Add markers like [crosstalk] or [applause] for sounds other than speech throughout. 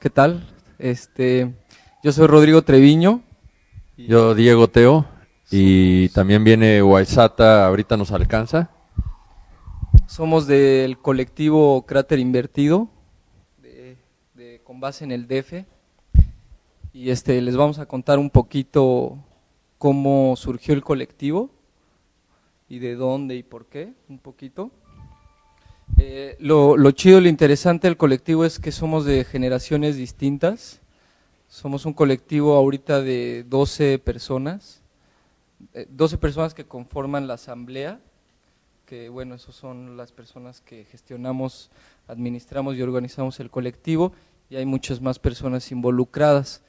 ¿qué tal? Este, yo soy Rodrigo Treviño. Yo Diego Teo y también viene Waisata, ahorita nos alcanza. Somos del colectivo Cráter Invertido, con base en el DF, y este, les vamos a contar un poquito cómo surgió el colectivo y de dónde y por qué, un poquito. Eh, lo, lo, chido, lo interesante del colectivo es que somos de generaciones distintas. Somos un colectivo ahorita de 12 personas, 12 eh, personas que conforman la asamblea, que bueno, esos son las personas que gestionamos, administramos y organizamos el colectivo, y hay muchas más personas involucradas.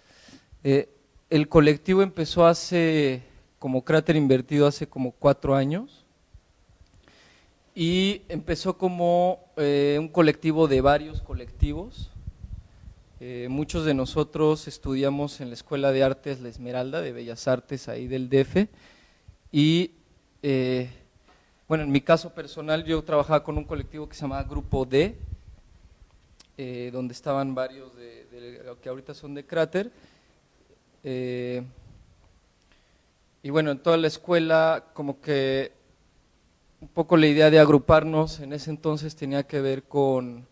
Eh, el colectivo empezó hace, como cráter invertido, hace como cuatro años, y empezó como eh, un colectivo de varios colectivos. Eh, muchos de nosotros estudiamos en la Escuela de Artes La Esmeralda, de Bellas Artes, ahí del DF, y eh, bueno, en mi caso personal yo trabajaba con un colectivo que se llamaba Grupo D, donde estaban varios de, de, que ahorita son de Cráter, y bueno, en toda la escuela como que un poco la idea de agruparnos en ese entonces tenía que ver con,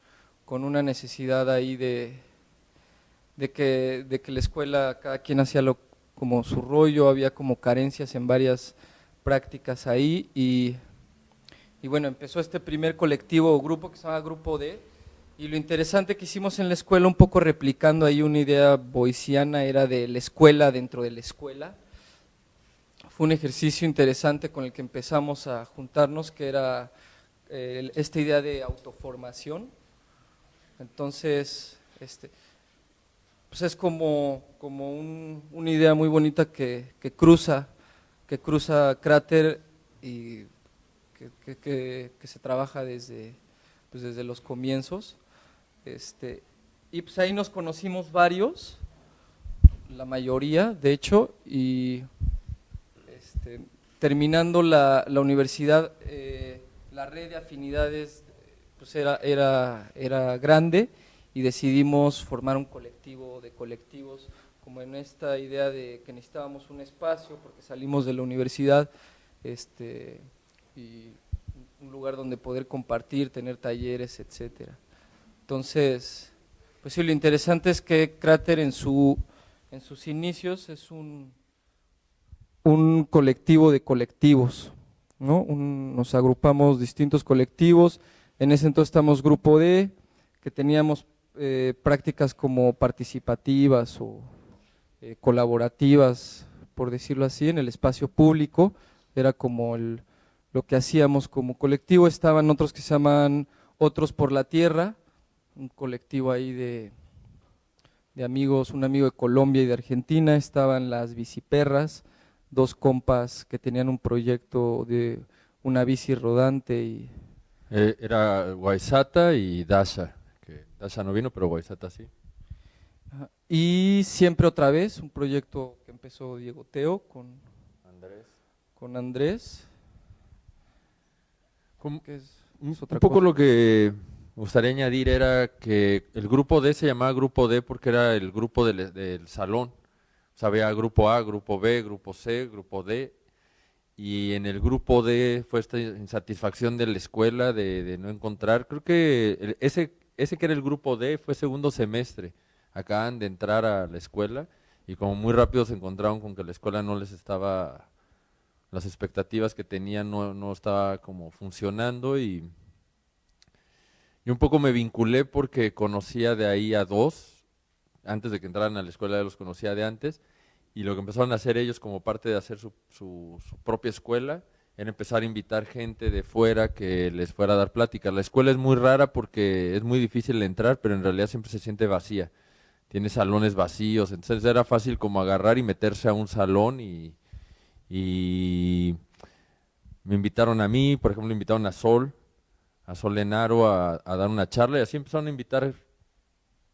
una necesidad ahí de, de, que, de que la escuela, cada quien hacía lo, como su rollo, había como carencias en varias prácticas ahí y, y bueno, empezó este primer colectivo o grupo que se llama Grupo D y lo interesante que hicimos en la escuela, un poco replicando ahí una idea boiciana, era de la escuela dentro de la escuela, fue un ejercicio interesante con el que empezamos a juntarnos, que era eh, esta idea de autoformación. Entonces, este, pues es como, como una idea muy bonita que, cruza, que cruza Cráter y que, se trabaja desde, pues desde los comienzos. Este, y pues ahí nos conocimos varios, la mayoría de hecho, y este, terminando la, universidad, eh, la red de afinidades pues era, era, era grande y decidimos formar un colectivo de colectivos, como en esta idea de que necesitábamos un espacio porque salimos de la universidad este, y un lugar donde poder compartir, tener talleres, etcétera. Entonces, pues sí, lo interesante es que Cráter en, su, en sus inicios es un un colectivo de colectivos, ¿no? nos agrupamos distintos colectivos, en ese entonces estamos grupo D, que teníamos eh, prácticas como participativas o eh, colaborativas, por decirlo así, en el espacio público, era como el, lo que hacíamos como colectivo, estaban otros que se llaman Otros por la Tierra, un colectivo ahí de, de amigos, un amigo de Colombia y de Argentina, estaban las biciperras, dos compas que tenían un proyecto de una bici rodante y... Eh, era Guaisata y Dasha, que Dasha no vino, pero Guaisata sí. Y siempre otra vez, un proyecto que empezó Diego Teo con Andrés. Con Andrés. un, poco lo que me gustaría añadir era que el grupo D se llamaba grupo D porque era el grupo del salón había grupo A, grupo B, grupo C, grupo D, y en el grupo D fue esta insatisfacción de la escuela de, no encontrar, creo que ese, ese que era el grupo D fue segundo semestre, acaban de entrar a la escuela y como muy rápido se encontraron con que la escuela no les estaba, las expectativas que tenían no, no estaba como funcionando y, y un poco me vinculé porque conocía de ahí a dos, antes de que entraran a la escuela ya los conocía de antes, y lo que empezaron a hacer ellos como parte de hacer su, su, propia escuela, era empezar a invitar gente de fuera que les fuera a dar pláticas. La escuela es muy rara porque es muy difícil entrar, pero en realidad siempre se siente vacía. Tiene salones vacíos, entonces era fácil como agarrar y meterse a un salón y, y me invitaron a mí, por ejemplo, invitaron a Sol, a Sol Lenaro a, a dar una charla y así empezaron a invitar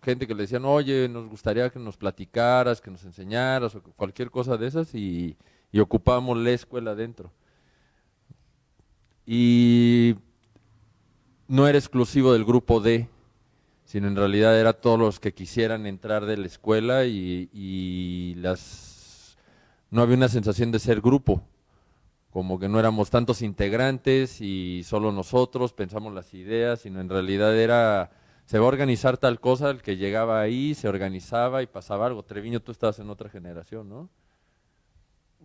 gente que le decían, oye, nos gustaría que nos platicaras, que nos enseñaras, o cualquier cosa de esas, y, y ocupábamos la escuela dentro. Y no era exclusivo del grupo D, sino en realidad era todos los que quisieran entrar de la escuela y, las no había una sensación de ser grupo, como que no éramos tantos integrantes y solo nosotros pensamos las ideas, sino en realidad era, se va a organizar tal cosa, el que llegaba ahí se organizaba y pasaba algo. Treviño, tú estabas en otra generación, ¿no?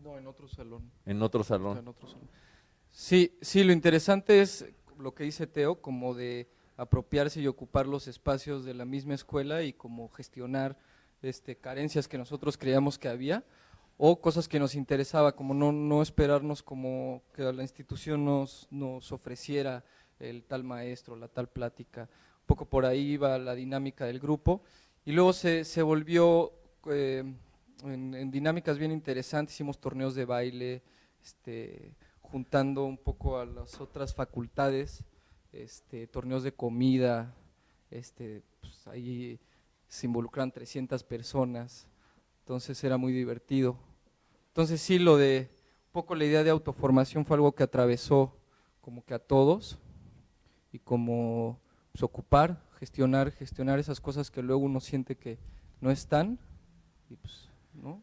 No, en otro salón. En otro salón. En otro salón. Sí, sí, lo interesante es lo que dice Teo, como de apropiarse y ocupar los espacios de la misma escuela y como gestionar este, carencias que nosotros creíamos que había o cosas que nos interesaba, como no, no esperarnos como que la institución nos, nos ofreciera el tal maestro, la tal plática. Un poco por ahí iba la dinámica del grupo y luego se, se volvió eh, en, dinámicas bien interesantes, hicimos torneos de baile, este, juntando un poco a las otras facultades este, torneos de comida, este, pues, ahí se involucran 300 personas, entonces era muy divertido. Entonces sí, lo de, un poco la idea de autoformación fue algo que atravesó como que a todos y como pues, ocupar, gestionar, gestionar esas cosas que luego uno siente que no están y pues, ¿no?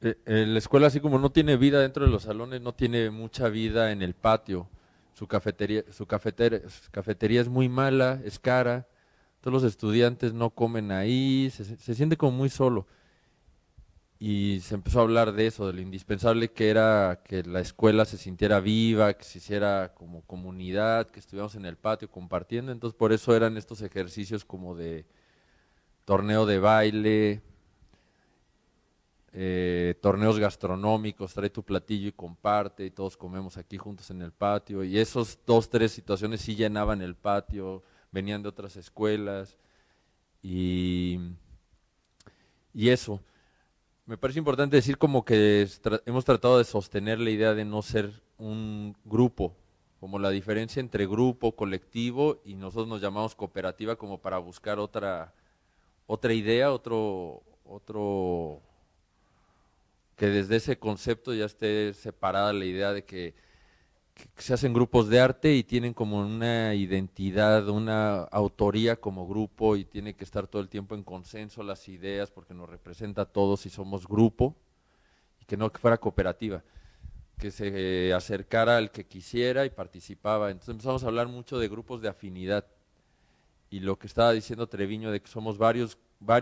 Eh, eh, la escuela así como no tiene vida dentro de los salones, no tiene mucha vida en el patio su cafetería, su cafetería, cafetería es muy mala, es cara, todos los estudiantes no comen ahí, se, siente como muy solo. Y se empezó a hablar de eso, de lo indispensable que era que la escuela se sintiera viva, que se hiciera como comunidad, que estuviéramos en el patio compartiendo. Entonces por eso eran estos ejercicios como de torneo de baile, eh, torneos gastronómicos, trae tu platillo y comparte, y todos comemos aquí juntos en el patio, y esos dos, tres situaciones sí llenaban el patio, venían de otras escuelas, y, y eso. Me parece importante decir como que hemos tratado de sostener la idea de no ser un grupo, como la diferencia entre grupo, colectivo, y nosotros nos llamamos cooperativa como para buscar otra, otra idea, otro, otro que desde ese concepto ya esté separada la idea de que, se hacen grupos de arte y tienen como una identidad, una autoría como grupo y tiene que estar todo el tiempo en consenso las ideas porque nos representa a todos y somos grupo y que no fuera cooperativa, que se acercara al que quisiera y participaba. Entonces empezamos a hablar mucho de grupos de afinidad y lo que estaba diciendo Treviño de que somos varios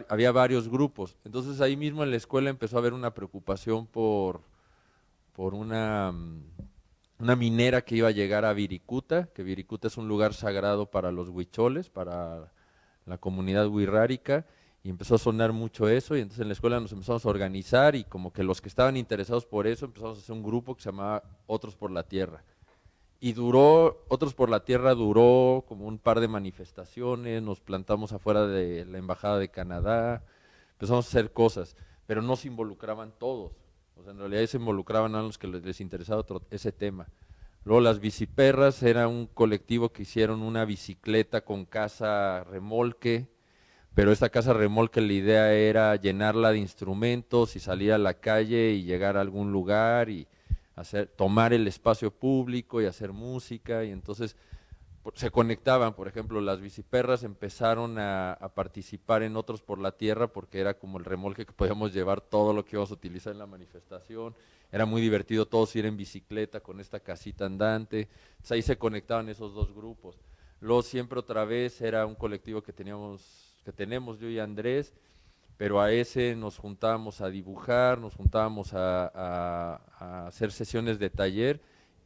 había varios grupos. Entonces ahí mismo en la escuela empezó a haber una preocupación por, por una, mm, una minera que iba a llegar a Viricuta, que Viricuta es un lugar sagrado para los huicholes, para la comunidad huirrárica, y empezó a sonar mucho eso, y entonces en la escuela nos empezamos a organizar y como que los que estaban interesados por eso empezamos a hacer un grupo que se llamaba Otros por la Tierra. Y duró, Otros por la Tierra duró como un par de manifestaciones, nos plantamos afuera de la Embajada de Canadá, empezamos a hacer cosas, pero no se involucraban todos, o sea, en realidad se involucraban a los que les, interesaba ese tema. Luego las biciperras era un colectivo que hicieron una bicicleta con casa remolque, pero esta casa remolque la idea era llenarla de instrumentos y salir a la calle y llegar a algún lugar y hacer, tomar el espacio público y hacer música, y entonces se conectaban, por ejemplo, las biciperras empezaron a, participar en otros por la tierra porque era como el remolque que podíamos llevar todo lo que íbamos a utilizar en la manifestación, era muy divertido todos ir en bicicleta con esta casita andante, ahí se conectaban esos dos grupos. Luego siempre otra vez era un colectivo que teníamos, que tenemos yo y Andrés, pero a ese nos juntábamos a dibujar, nos juntábamos a, hacer sesiones de taller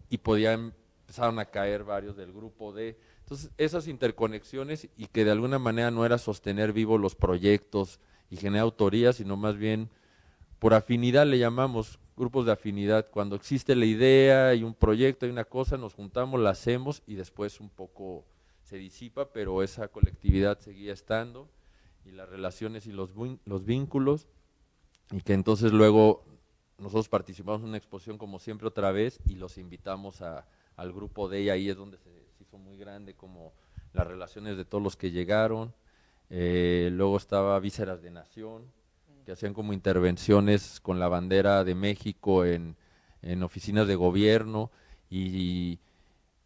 y podían, empezaron a caer varios del grupo de... Entonces, esas interconexiones y que de alguna manera no era sostener vivos los proyectos y generar autoría, sino más bien por afinidad le llamamos grupos de afinidad. Cuando existe la idea y un proyecto y una cosa, nos juntamos, la hacemos y después un poco se disipa, pero esa colectividad seguía estando y las relaciones y los, los vínculos, y que entonces luego nosotros participamos en una exposición como siempre otra vez y los invitamos a, al grupo de ella, ahí es donde se, hizo muy grande como las relaciones de todos los que llegaron, eh, luego estaba Vísceras de Nación, que hacían como intervenciones con la bandera de México en, en oficinas de gobierno. Y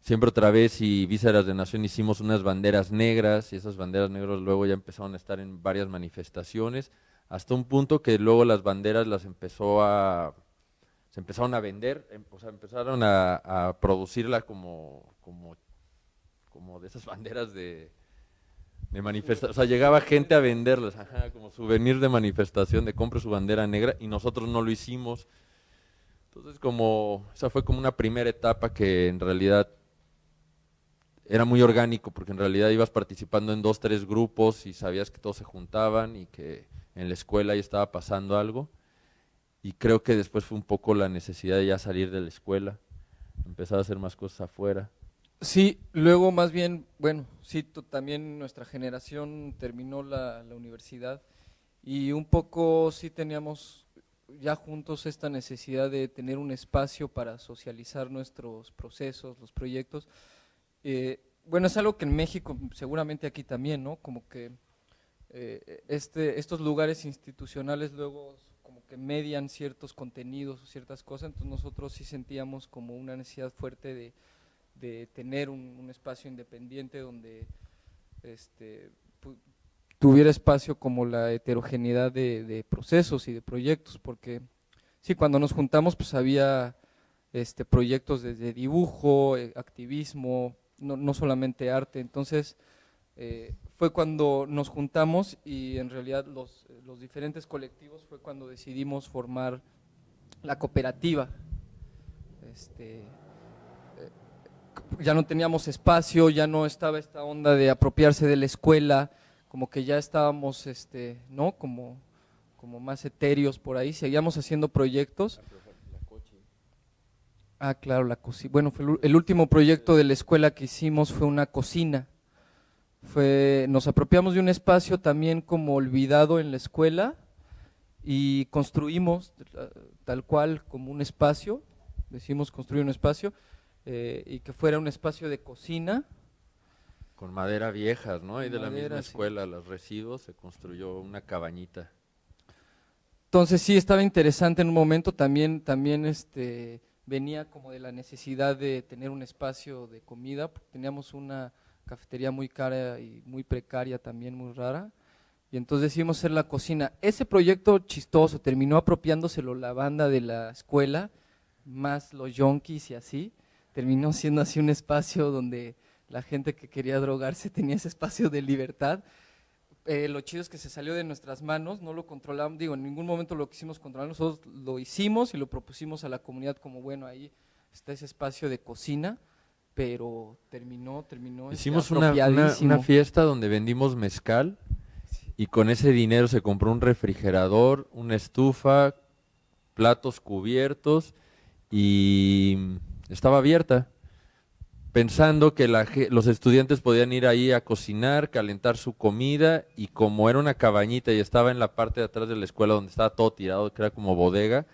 Siempre otra vez y Vísceras de Nación hicimos unas banderas negras y esas banderas negras luego ya empezaron a estar en varias manifestaciones, hasta un punto que luego las banderas las empezó a, se empezaron a vender, em, o sea, empezaron a, producirla como, como, como de esas [laughs] banderas de, de manifestación, o sea, llegaba gente a venderlas, ajá, como souvenir de manifestación, de compre su bandera negra, y nosotros no lo hicimos. Entonces, como, esa fue como una primera etapa que en realidad era muy orgánico, porque en realidad ibas participando en dos, tres grupos y sabías que todos se juntaban y que en la escuela ya estaba pasando algo. Y creo que después fue un poco la necesidad de ya salir de la escuela, empezar a hacer más cosas afuera. Sí, luego más bien, bueno, sí, también nuestra generación terminó la, universidad y un poco sí teníamos ya juntos esta necesidad de tener un espacio para socializar nuestros procesos, los proyectos. Eh, bueno, es algo que en México, seguramente aquí también, ¿no? Como que eh, este, estos lugares institucionales luego que median ciertos contenidos o ciertas cosas, entonces nosotros sí sentíamos como una necesidad fuerte de de tener un, espacio independiente donde este, tuviera espacio como la heterogeneidad de, procesos y de proyectos, porque sí, cuando nos juntamos pues había este, proyectos desde dibujo, eh, activismo, no, solamente arte, entonces eh, fue cuando nos juntamos y en realidad los, los diferentes colectivos fue cuando decidimos formar la cooperativa. Este, ya no teníamos espacio, ya no estaba esta onda de apropiarse de la escuela, como que ya estábamos, este, ¿no? Como, como más etéreos por ahí, seguíamos haciendo proyectos. Ah, claro, la cocina. Bueno, fue el último proyecto de la escuela que hicimos fue una cocina. Fue, nos apropiamos de un espacio también como olvidado en la escuela y construimos tal cual como un espacio, decimos construir un espacio, eh, y que fuera un espacio de cocina. Con madera viejas, ¿no? Ahí de la misma escuela, los residuos, se construyó una cabañita. Entonces sí, estaba interesante en un momento, también, también este, venía como de la necesidad de tener un espacio de comida, porque teníamos una cafetería muy cara y muy precaria también, muy rara, y entonces decidimos hacer la cocina. Ese proyecto chistoso terminó apropiándoselo la banda de la escuela, más los yonkis y así, terminó siendo así un espacio donde la gente que quería drogarse tenía ese espacio de libertad. Eh, lo chido es que se salió de nuestras manos, no lo controlamos, digo, en ningún momento lo quisimos controlar, nosotros lo hicimos y lo propusimos a la comunidad como, bueno, ahí está ese espacio de cocina, pero terminó, terminó. Este, Hicimos una, una, fiesta donde vendimos mezcal y con ese dinero se compró un refrigerador, una estufa, platos cubiertos y estaba abierta, pensando que los estudiantes podían ir ahí a cocinar, calentar su comida y como era una cabañita y estaba en la parte de atrás de la escuela donde estaba todo tirado, que era como bodega,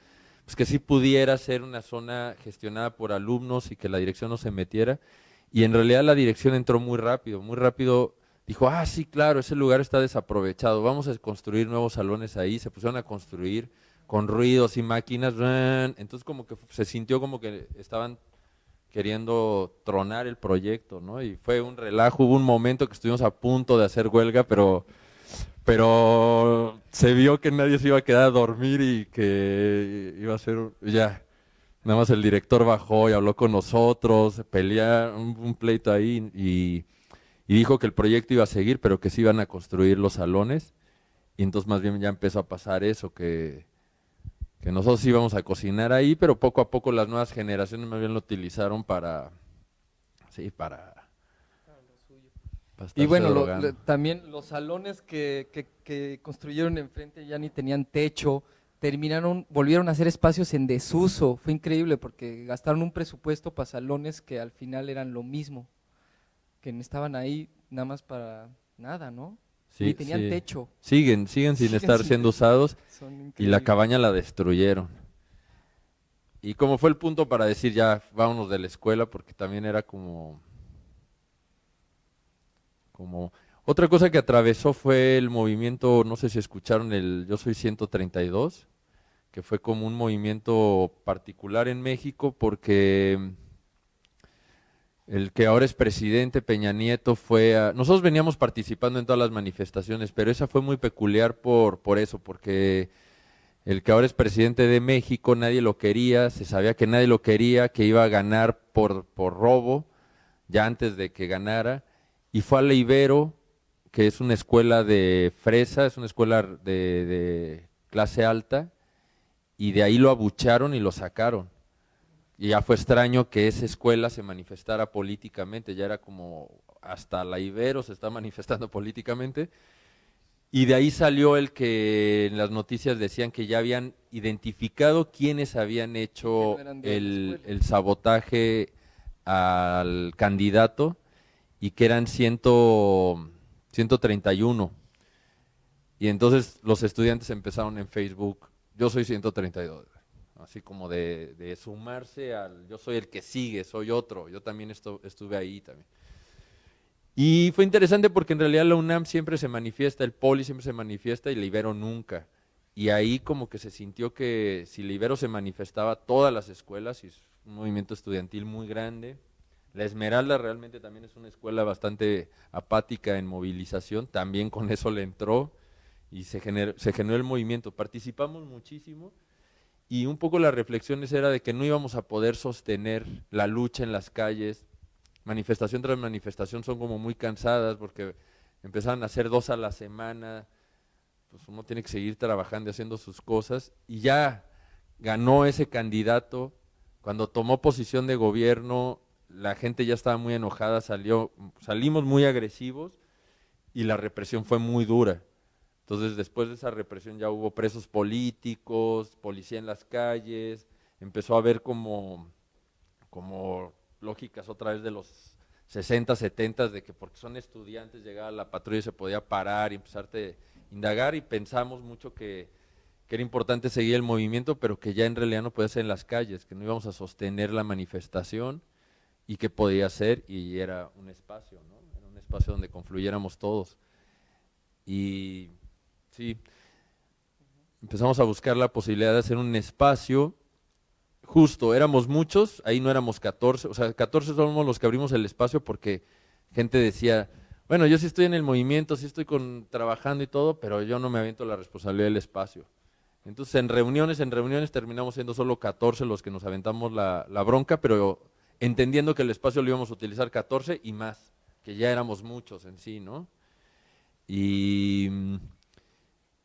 pues que sí pudiera ser una zona gestionada por alumnos y que la dirección no se metiera. Y en realidad la dirección entró muy rápido, muy rápido dijo, ah, sí, claro, ese lugar está desaprovechado, vamos a construir nuevos salones ahí, se pusieron a construir con ruidos y máquinas, entonces como que se sintió como que estaban queriendo tronar el proyecto, ¿no? Y fue un relajo, hubo un momento que estuvimos a punto de hacer huelga, pero, pero se vio que nadie se iba a quedar a dormir y que iba a ser, ya, nada más el director bajó y habló con nosotros, pelearon un, pleito ahí y, y dijo que el proyecto iba a seguir, pero que se iban a construir los salones. Y entonces más bien ya empezó a pasar eso, que que nosotros íbamos a cocinar ahí, pero poco a poco las nuevas generaciones más bien lo utilizaron para, sí, para... y bueno, también los salones que, que, construyeron enfrente ya ni tenían techo, terminaron, volvieron a hacer espacios en desuso, fue increíble porque gastaron un presupuesto para salones que al final eran lo mismo, que estaban ahí nada más para nada, ¿no? Sí, tenían techo. Siguen, siguen sin [laughs] estar siendo usados y la cabaña la destruyeron. Y como fue el punto para decir ya vámonos de la escuela, porque también era como, como otra cosa que atravesó fue el movimiento, no sé si escucharon el Yo Soy 132, que fue como un movimiento particular en México porque el que ahora es presidente, Peña Nieto, fue a... Nosotros veníamos participando en todas las manifestaciones, pero esa fue muy peculiar por, por eso, porque el que ahora es presidente de México, nadie lo quería, se sabía que nadie lo quería, que iba a ganar por, por robo, ya antes de que ganara, y fue a la Ibero, que es una escuela de fresa, es una escuela de, de clase alta, y de ahí lo abucharon y lo sacaron. Y ya fue extraño que esa escuela se manifestara políticamente, ya era como hasta la Ibero se está [laughs] manifestando políticamente. Y de ahí salió el que en las noticias decían que ya habían identificado quiénes habían hecho el, el, sabotaje al candidato y que eran ciento, 131. Y entonces los estudiantes empezaron en Facebook, yo soy 132 así como de, sumarse al, yo soy el que sigue, soy otro, yo también estuve ahí también. Y fue interesante porque en realidad la UNAM siempre se manifiesta, el Poli siempre se manifiesta y Libero nunca. Y ahí como que se sintió que si Libero se manifestaba todas las escuelas, y es un movimiento estudiantil muy grande, la Esmeralda realmente también es una escuela bastante apática en movilización, también con eso le entró y se generó, el movimiento. Participamos muchísimo y un poco las reflexiones era de que no íbamos a poder sostener la lucha en las calles, manifestación tras manifestación son como muy cansadas porque empezaban a hacer dos a la semana, pues uno tiene que seguir trabajando y haciendo sus cosas, y ya ganó ese candidato, cuando tomó posición de gobierno, la gente ya estaba muy enojada, salió, salimos muy agresivos y la represión fue muy dura. Entonces, después de esa represión ya hubo presos políticos, policía en las calles, empezó a haber como, como lógicas otra vez de los 60, 70, de que porque son estudiantes llegaba la patrulla y se podía parar y empezarte a indagar y pensamos mucho que, que era importante seguir el movimiento, pero que ya en realidad no podía ser en las calles, que no íbamos a sostener la manifestación y que podía ser y era un espacio, ¿no? Era un espacio donde confluyéramos todos. Y Sí. Empezamos a buscar la posibilidad de hacer un espacio justo, éramos muchos, ahí no éramos 14, o sea, 14 somos los que abrimos el espacio porque gente decía, bueno, yo sí estoy en el movimiento, sí estoy con, trabajando y todo, pero yo no me aviento la responsabilidad del espacio. Entonces, en reuniones, en reuniones terminamos siendo solo 14 los que nos aventamos la, la bronca, pero entendiendo que el espacio lo íbamos a utilizar 14 y más, que ya éramos muchos en sí, ¿no? Y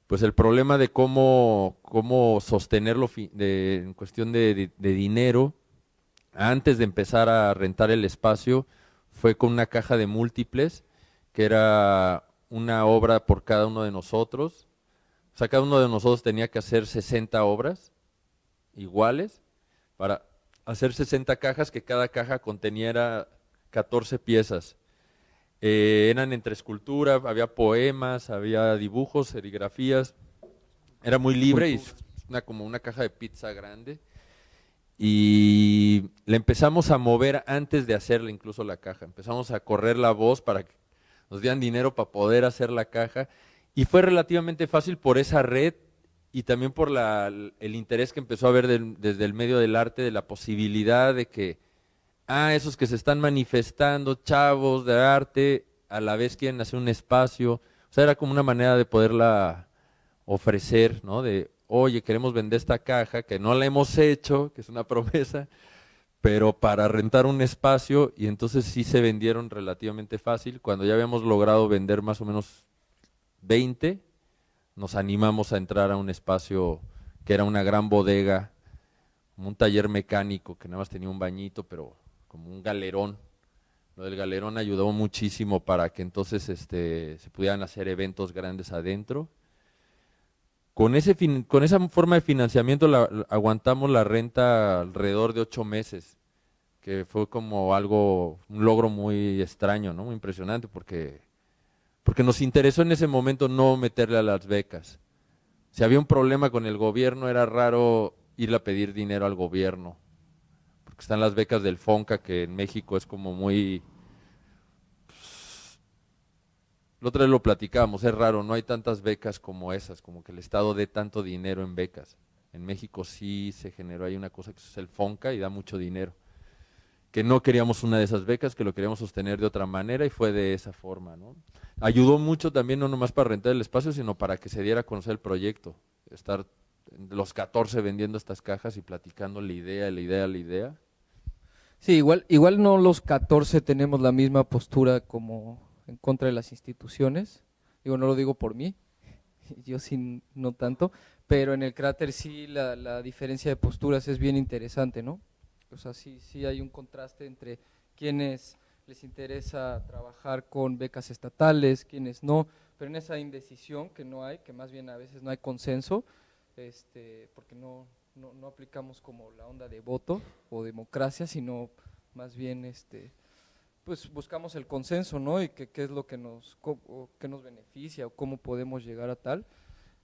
pues el problema de cómo, cómo sostenerlo de, en cuestión de, dinero, antes de empezar a rentar el espacio, fue con una caja de múltiples, que era una obra por cada uno de nosotros. O sea, cada uno de nosotros tenía que hacer 60 obras iguales para hacer 60 cajas, que cada caja conteniera 14 piezas. Eh, eran entre escultura, había poemas, había dibujos, serigrafías. Era muy libre y una, como una caja de pizza grande. Y le empezamos a mover antes de hacerle incluso la caja. Empezamos a correr la voz para que nos dieran dinero para poder hacer la caja. Y fue relativamente fácil por esa red y también por la, el interés que empezó a haber desde el medio del arte, de la posibilidad de que ah, esos que se están manifestando, chavos de arte, a la vez quieren hacer un espacio. O sea, era como una manera de poderla ofrecer, ¿no? De, oye, queremos vender esta caja, que no la hemos hecho, que es una [laughs] promesa, pero para rentar un espacio, y entonces sí se vendieron relativamente fácil. Cuando ya habíamos logrado vender más o menos 20, nos animamos a entrar a un espacio que era una gran bodega, un taller mecánico que nada más tenía un bañito, pero como un galerón. Lo del galerón ayudó muchísimo para que entonces este, se pudieran hacer eventos grandes adentro. Con, ese con esa forma de financiamiento aguantamos la renta alrededor de ocho meses, que fue como algo, un logro muy extraño, ¿no? muy impresionante, porque, porque nos interesó en ese momento no meterle a las becas. Si había un problema con el gobierno, era raro irle a pedir dinero al gobierno están las becas del FONCA, que en México es como muy... Pues, la otra vez lo platicábamos, es raro, no hay tantas becas como esas, como que el Estado dé tanto dinero en becas. En México sí se generó, hay una cosa que es el FONCA y da mucho dinero. Que no queríamos una de esas becas, que lo queríamos sostener de otra manera y fue de esa forma. ¿no? Ayudó mucho también, no nomás para rentar el espacio, sino para que se diera a conocer el proyecto, estar los 14 vendiendo estas cajas y platicando la idea, la idea, la idea. Sí, igual, igual no los 14 tenemos la misma postura como en contra de las instituciones. Digo, no lo digo por mí, [laughs] yo sí no tanto, pero en el cráter sí la, la diferencia de posturas es bien interesante, ¿no? O sea, sí, sí hay un contraste entre quienes les interesa trabajar con becas estatales, quienes no, pero en esa indecisión que no hay, que más bien a veces no hay consenso, este, porque no, no, no, aplicamos como la onda de voto o democracia, sino más bien este, pues buscamos el consenso, ¿no? Y qué es lo que nos, qué nos beneficia o cómo podemos llegar a tal.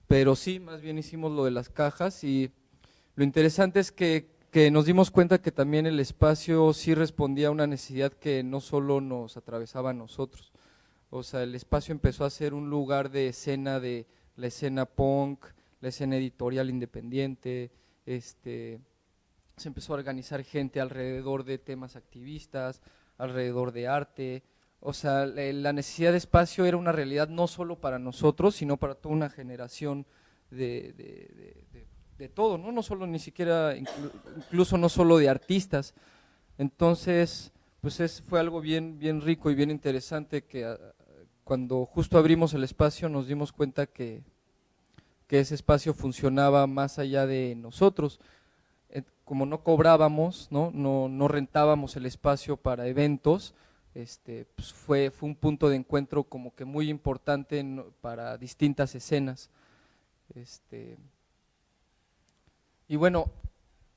Pero sí, más bien hicimos lo de las cajas y lo interesante es que, que nos dimos cuenta que también el espacio sí respondía a una necesidad que no solo nos atravesaba a nosotros. O sea, el espacio empezó a ser un lugar de escena de la escena punk, la escena editorial independiente, este, se empezó a organizar gente alrededor de temas activistas, alrededor de arte, o sea, la necesidad de espacio era una realidad no solo para nosotros, sino para toda una generación de, de, todo, ¿no? No solo ni siquiera, incluso no solo de artistas. Entonces, pues es, fue algo bien, bien rico y bien interesante que ah, cuando justo abrimos el espacio nos dimos cuenta que, que ese espacio funcionaba más allá de nosotros. Eh, como no cobrábamos, ¿no? No, no rentábamos el espacio para eventos, este, pues fue, fue un punto de encuentro como que muy importante para distintas escenas. Este, y bueno,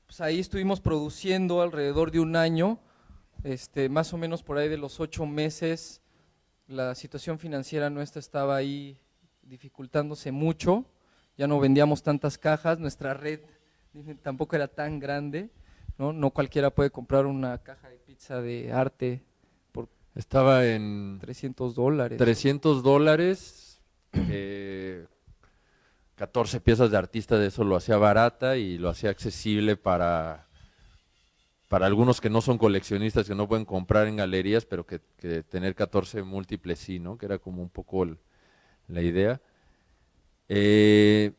pues ahí estuvimos produciendo alrededor de un año, este, más o menos por ahí de los ocho meses, la situación financiera nuestra estaba ahí dificultándose mucho, ya no vendíamos tantas cajas, nuestra red [laughs] tampoco era tan grande, ¿no? No cualquiera puede comprar una caja de pizza de arte por... Estaba en... 300 dólares. 300 dólares, eh, 14 piezas de artista de eso lo hacía barata y lo hacía accesible para, para algunos que no son coleccionistas, que no pueden comprar en galerías, pero que, tener 14 múltiples sí, ¿no? Que era como un poco la idea. Eh,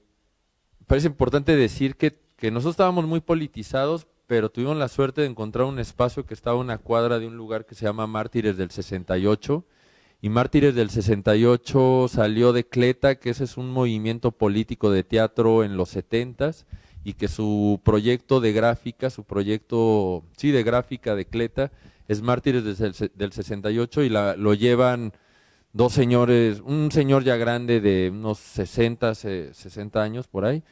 parece importante decir que, nosotros estábamos muy politizados, pero tuvimos la suerte de encontrar un espacio que estaba a una cuadra de un lugar que se llama Mártires del 68, y Mártires del 68 salió de Cleta, que ese es un movimiento político de teatro en los 70s, y que su proyecto de gráfica, su proyecto, sí, de gráfica de Cleta, es Mártires del, del 68 y la, lo llevan dos señores, un señor ya grande de unos 60, 60 años por ahí,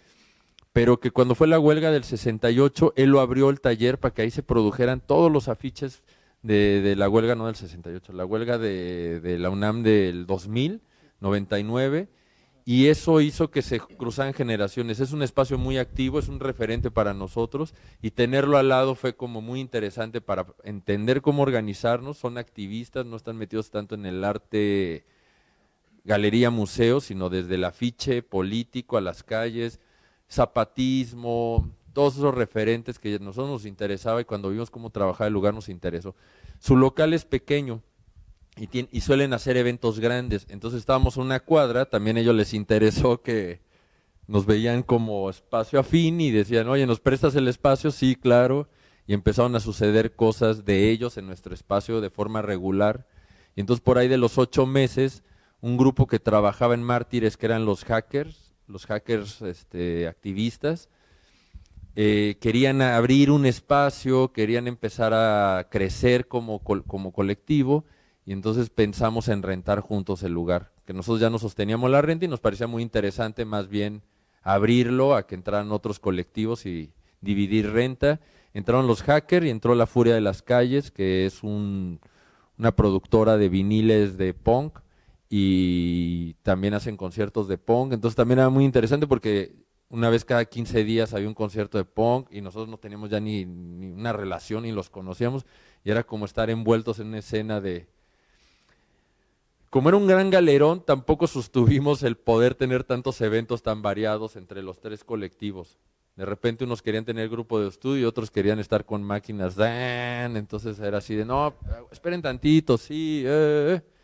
pero que cuando fue la huelga del 68, él lo abrió el taller para que ahí se produjeran todos los afiches de, la huelga, no del 68, la huelga de, de la UNAM del 2000, 99, y eso hizo que se cruzaran generaciones. Es un espacio muy activo, es un referente para nosotros y tenerlo al lado fue como muy interesante para entender cómo organizarnos. Son activistas, no están metidos tanto en el arte, galería, museo, sino desde el afiche político a las calles, zapatismo, todos esos referentes que a nosotros nos interesaba y cuando vimos cómo trabajaba el lugar nos interesó. Su local es pequeño, y, suelen hacer eventos grandes. Entonces estábamos en una cuadra, también a ellos les interesó que nos veían como espacio afín y decían, oye, ¿nos prestas el espacio? Sí, claro. Y empezaron a suceder cosas de ellos en nuestro espacio de forma regular. Y entonces por ahí de los ocho meses, un grupo que trabajaba en Mártires, que eran los hackers, los hackers este, activistas, eh, querían abrir un espacio, querían empezar a crecer como, como colectivo y entonces pensamos en rentar juntos el lugar, que nosotros ya no sosteníamos la renta y nos parecía muy interesante más bien abrirlo a que entraran otros colectivos y dividir renta. Entraron los hackers y entró La Furia de las Calles, que es una productora de viniles de punk y también hacen conciertos de punk. Entonces también era muy interesante porque una vez cada 15 días había un concierto de punk y nosotros no teníamos ya ni, ni una relación ni los conocíamos y era como estar envueltos en una escena de, como era un gran galerón, tampoco sostuvimos el poder tener tantos eventos tan variados entre los tres colectivos. De repente unos querían tener grupo de estudio y otros querían estar con máquinas Dan, entonces era así de, no, esperen tantito, sí. Eh, eh".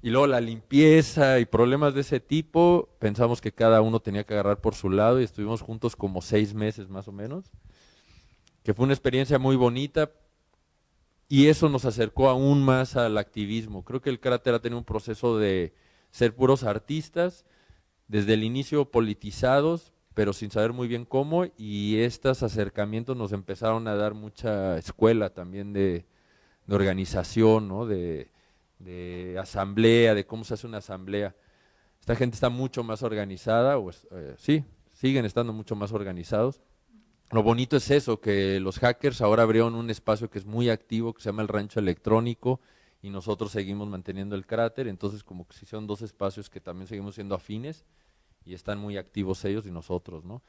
Y luego la limpieza y problemas de ese tipo, pensamos que cada uno tenía que agarrar por su lado y estuvimos juntos como seis meses más o menos, que fue una experiencia muy bonita y eso nos acercó aún más al activismo. Creo que el cráter ha tenido un proceso de ser puros artistas, desde el inicio politizados, pero sin saber muy bien cómo, y estos acercamientos nos empezaron a dar mucha escuela también de, organización, ¿no? de, asamblea, de cómo se hace una asamblea. Esta gente está mucho más organizada, pues, sí, siguen estando mucho más organizados. Lo bonito es eso, que los hackers ahora abrieron un espacio que es muy activo, que se llama el rancho electrónico, y nosotros seguimos manteniendo el cráter, entonces como que si son dos espacios que también seguimos siendo afines y están muy activos ellos y nosotros, ¿no?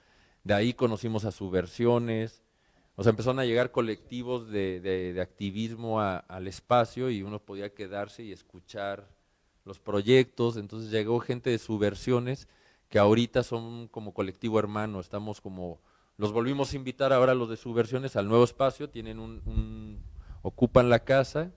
De ahí conocimos a subversiones, o sea, empezaron a llegar colectivos de, activismo al espacio y uno podía quedarse y escuchar los proyectos, entonces llegó gente de subversiones que ahorita son como colectivo hermano, estamos como, los volvimos a invitar ahora los de subversiones al nuevo espacio, tienen un ocupan la casa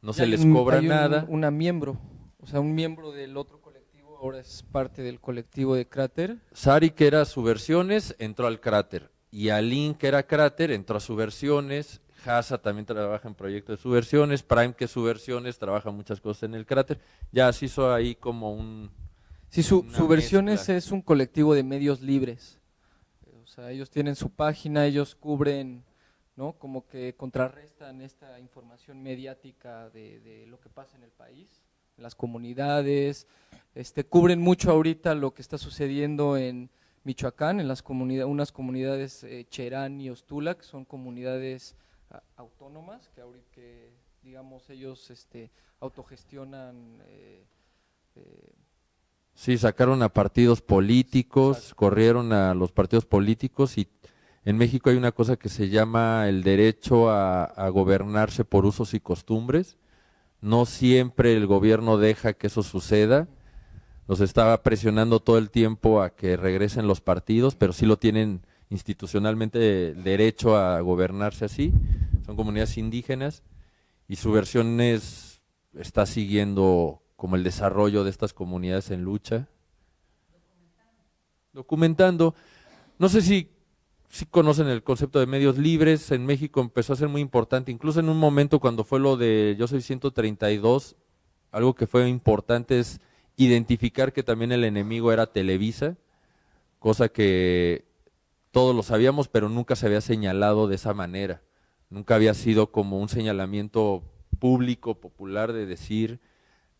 no se les cobra nada. una miembro, o sea, un miembro del otro colectivo ahora es parte del colectivo de Cráter. Sari, que era subversiones, entró al Cráter. Y Alin, que era Cráter, entró a subversiones. Hasa también trabaja en proyectos de subversiones. Prime, que es subversiones, trabaja muchas cosas en el Cráter. Ya se hizo ahí como un... Sí, su, Subversiones es un colectivo de medios libres. O sea, ellos tienen su página, ellos cubren ¿no? Como que contrarrestan esta información mediática de, lo que pasa en el país, en las comunidades, este, cubren mucho ahorita lo que está sucediendo en Michoacán, en las comunidades, unas comunidades eh, Cherán y Ostula, que son comunidades autónomas, que ahorita, digamos, ellos este, autogestionan eh, eh, Sí, sacaron a partidos políticos, corrieron a los partidos políticos y en México hay una cosa que se llama el derecho a, gobernarse por usos y costumbres. No siempre el gobierno deja que eso suceda. Los estaba presionando todo el tiempo a que regresen los partidos, pero sí lo tienen institucionalmente derecho a gobernarse así. Son comunidades indígenas y su versión es, está siguiendo como el desarrollo de estas comunidades en lucha. Documentando. No sé si sí conocen el concepto de medios libres, en México empezó a ser muy importante, incluso en un momento cuando fue lo de Yo Soy 132, algo que fue importante es identificar que también el enemigo era Televisa, cosa que todos lo sabíamos, pero nunca se había señalado de esa manera, nunca había sido como un señalamiento público, popular, de decir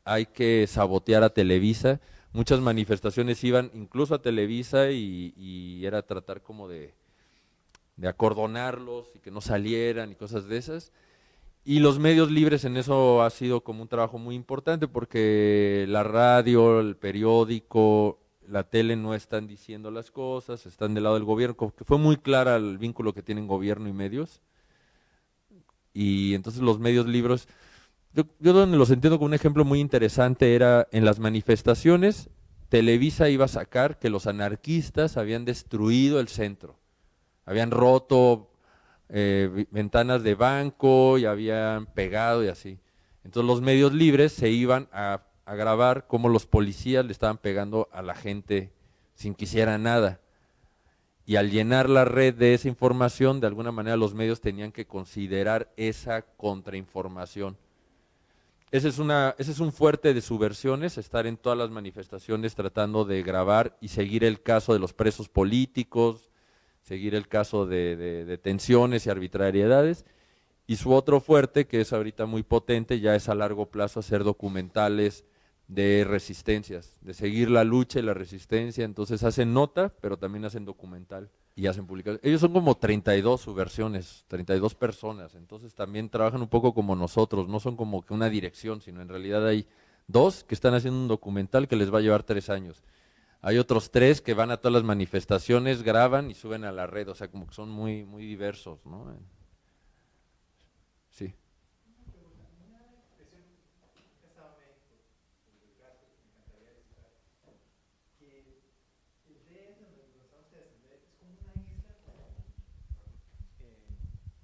hay que sabotear a Televisa. Muchas manifestaciones iban incluso a Televisa y era tratar como de de acordonarlos y que no salieran y cosas de esas. Y los medios libres en eso ha sido como un trabajo muy importante porque la radio, el periódico, la tele no están diciendo las cosas, están del lado del gobierno, que fue muy clara el vínculo que tienen gobierno y medios. Y entonces los medios libres, yo, yo donde los entiendo como un ejemplo muy interesante era en las manifestaciones, Televisa iba a sacar que los anarquistas habían destruido el centro habían roto eh, ventanas de banco y habían pegado y así. Entonces los medios libres se iban a, grabar cómo los policías le estaban pegando a la gente sin que hiciera nada. Y al llenar la red de esa información, de alguna manera los medios tenían que considerar esa contrainformación. Ese es, una, ese es un fuerte de subversiones, estar en todas las manifestaciones tratando de grabar y seguir el caso de los presos políticos, seguir el caso de, de, tensiones y arbitrariedades. Y su otro fuerte, que es ahorita muy potente, ya es a largo plazo hacer documentales de resistencias, de seguir la lucha y la resistencia. Entonces hacen nota, pero también hacen documental y hacen publicaciones. Ellos son como 32 subversiones, 32 personas, entonces también trabajan un poco como nosotros, no son como que una dirección, sino en realidad hay dos que están haciendo un documental que les va a llevar tres años. Hay otros tres que van a todas las manifestaciones, graban y suben a la red, o sea, como que son muy, muy diversos, ¿no? Sí.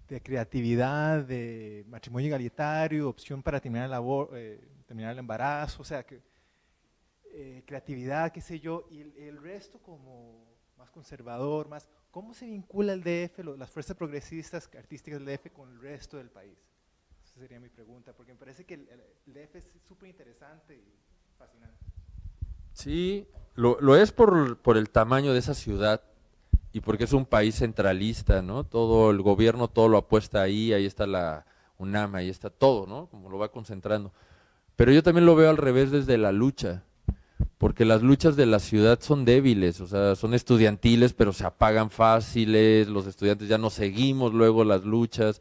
de creatividad, de matrimonio igualitario, opción para terminar el, eh, terminar el embarazo, o sea, que, eh, creatividad, qué sé yo, y el, resto como más conservador, más, ¿cómo se vincula el DF, las fuerzas progresistas artísticas del DF con el resto del país? Esa sería mi pregunta, porque me parece que el, DF es súper interesante y fascinante. Sí, lo, es por, por el tamaño de esa ciudad, y porque es un país centralista, ¿no? Todo el gobierno, todo lo apuesta ahí, ahí está la UNAM, ahí está todo, ¿no? Como lo va concentrando. Pero yo también lo veo al revés desde la lucha, porque las luchas de la ciudad son débiles, o sea, son estudiantiles, pero se apagan fáciles, los estudiantes ya no seguimos luego las luchas,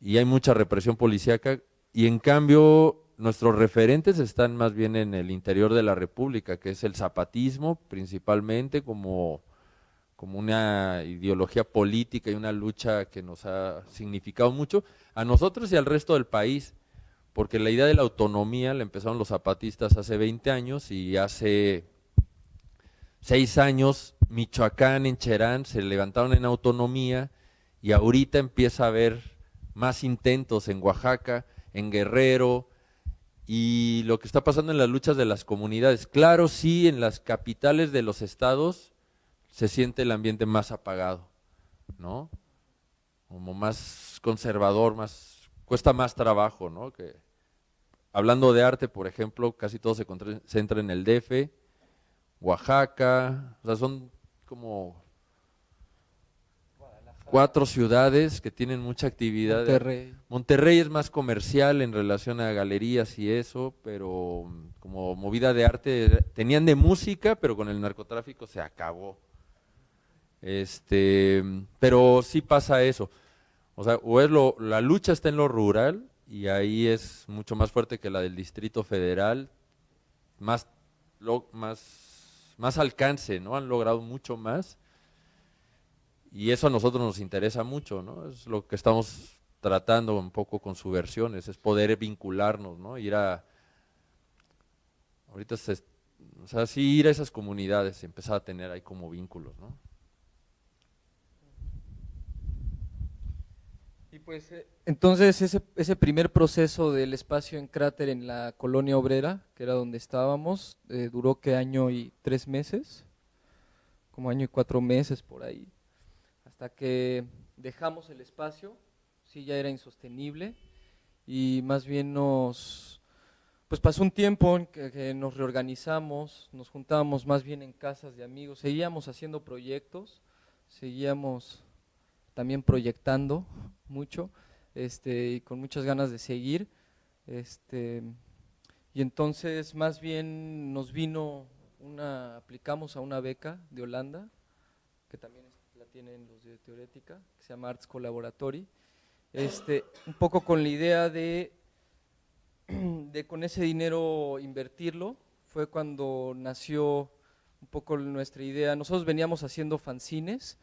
y hay mucha represión policíaca, y en cambio nuestros referentes están más bien en el interior de la República, que es el zapatismo principalmente como como una ideología política y una lucha que nos ha significado mucho a nosotros y al resto del país, porque la idea de la autonomía la empezaron los zapatistas hace 20 años y hace 6 años Michoacán, en Cherán, se levantaron en autonomía y ahorita empieza a haber más intentos en Oaxaca, en Guerrero, y lo que está pasando en las luchas de las comunidades. Claro, sí, en las capitales de los estados se siente el ambiente más apagado, ¿no? Como más conservador, más cuesta más trabajo, ¿no? Que hablando de arte, por ejemplo, casi todo se concentra en el DF, Oaxaca, o sea, son como cuatro ciudades que tienen mucha actividad. Monterrey. Monterrey es más comercial en relación a galerías y eso, pero como movida de arte, tenían de música, pero con el narcotráfico se acabó. Este, pero sí pasa eso. O sea, o es lo, la lucha está en lo rural y ahí es mucho más fuerte que la del Distrito Federal, más, lo, más, más alcance, ¿no? Han logrado mucho más y eso a nosotros nos interesa mucho, ¿no? Es lo que estamos tratando un poco con subversiones, es poder vincularnos, ¿no? Ir a, ahorita, se, o sea, sí ir a esas comunidades y empezar a tener ahí como vínculos, ¿no? Pues eh, entonces ese, primer proceso del espacio en cráter en la colonia obrera, que era donde estábamos, eh, duró que año y tres meses, como año y cuatro meses por ahí, hasta que dejamos el espacio, sí ya era insostenible y más bien nos, pues pasó un tiempo en que nos reorganizamos, nos juntábamos más bien en casas de amigos, seguíamos haciendo proyectos, seguíamos también proyectando mucho este, y con muchas ganas de seguir. Este, y entonces más bien nos vino una, aplicamos a una beca de Holanda, que también la tienen los de Teorética, que se llama Arts Collaboratory, este, un poco con la idea de, [clears throat] de con ese dinero invertirlo, fue cuando nació un poco nuestra idea, nosotros veníamos haciendo fanzines,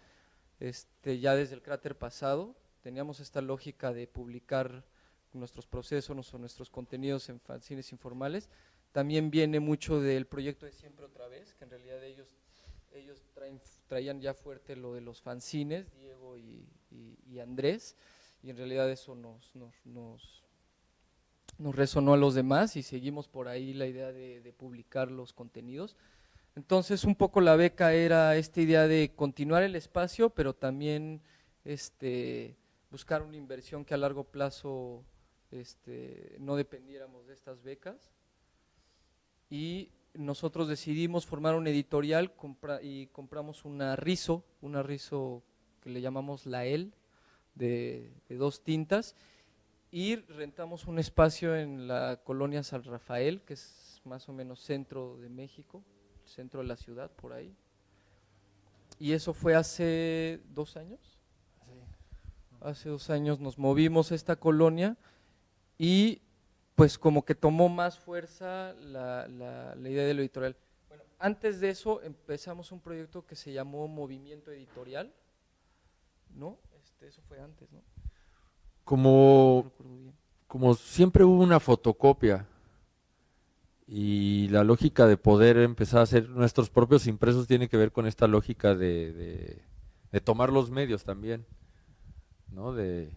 este, ya desde el cráter pasado, teníamos esta lógica de publicar nuestros procesos o nuestros contenidos en fanzines informales. También viene mucho del proyecto de Siempre Otra Vez, que en realidad ellos, ellos traían ya fuerte lo de los fanzines, Diego y, Andrés, y en realidad eso nos, nos, nos, resonó a los demás y seguimos por ahí la idea de, de publicar los contenidos. Entonces, un poco la beca era esta idea de continuar el espacio, pero también este, buscar una inversión que a largo plazo este, no dependiéramos de estas becas. Y nosotros decidimos formar un editorial y compramos una rizo, una rizo que le llamamos la EL, de, de dos tintas, y rentamos un espacio en la colonia San Rafael, que es más o menos centro de México, centro de la ciudad, por ahí. Y eso fue hace dos años. Hace dos años nos movimos a esta colonia y pues como que tomó más fuerza la, la, idea del editorial. Bueno, antes de eso empezamos un proyecto que se llamó Movimiento Editorial, ¿no? Este, eso fue antes, ¿no? Como, como siempre hubo una fotocopia y la lógica de poder empezar a hacer nuestros propios impresos tiene que ver con esta lógica de, de, tomar los medios también. ¿No? De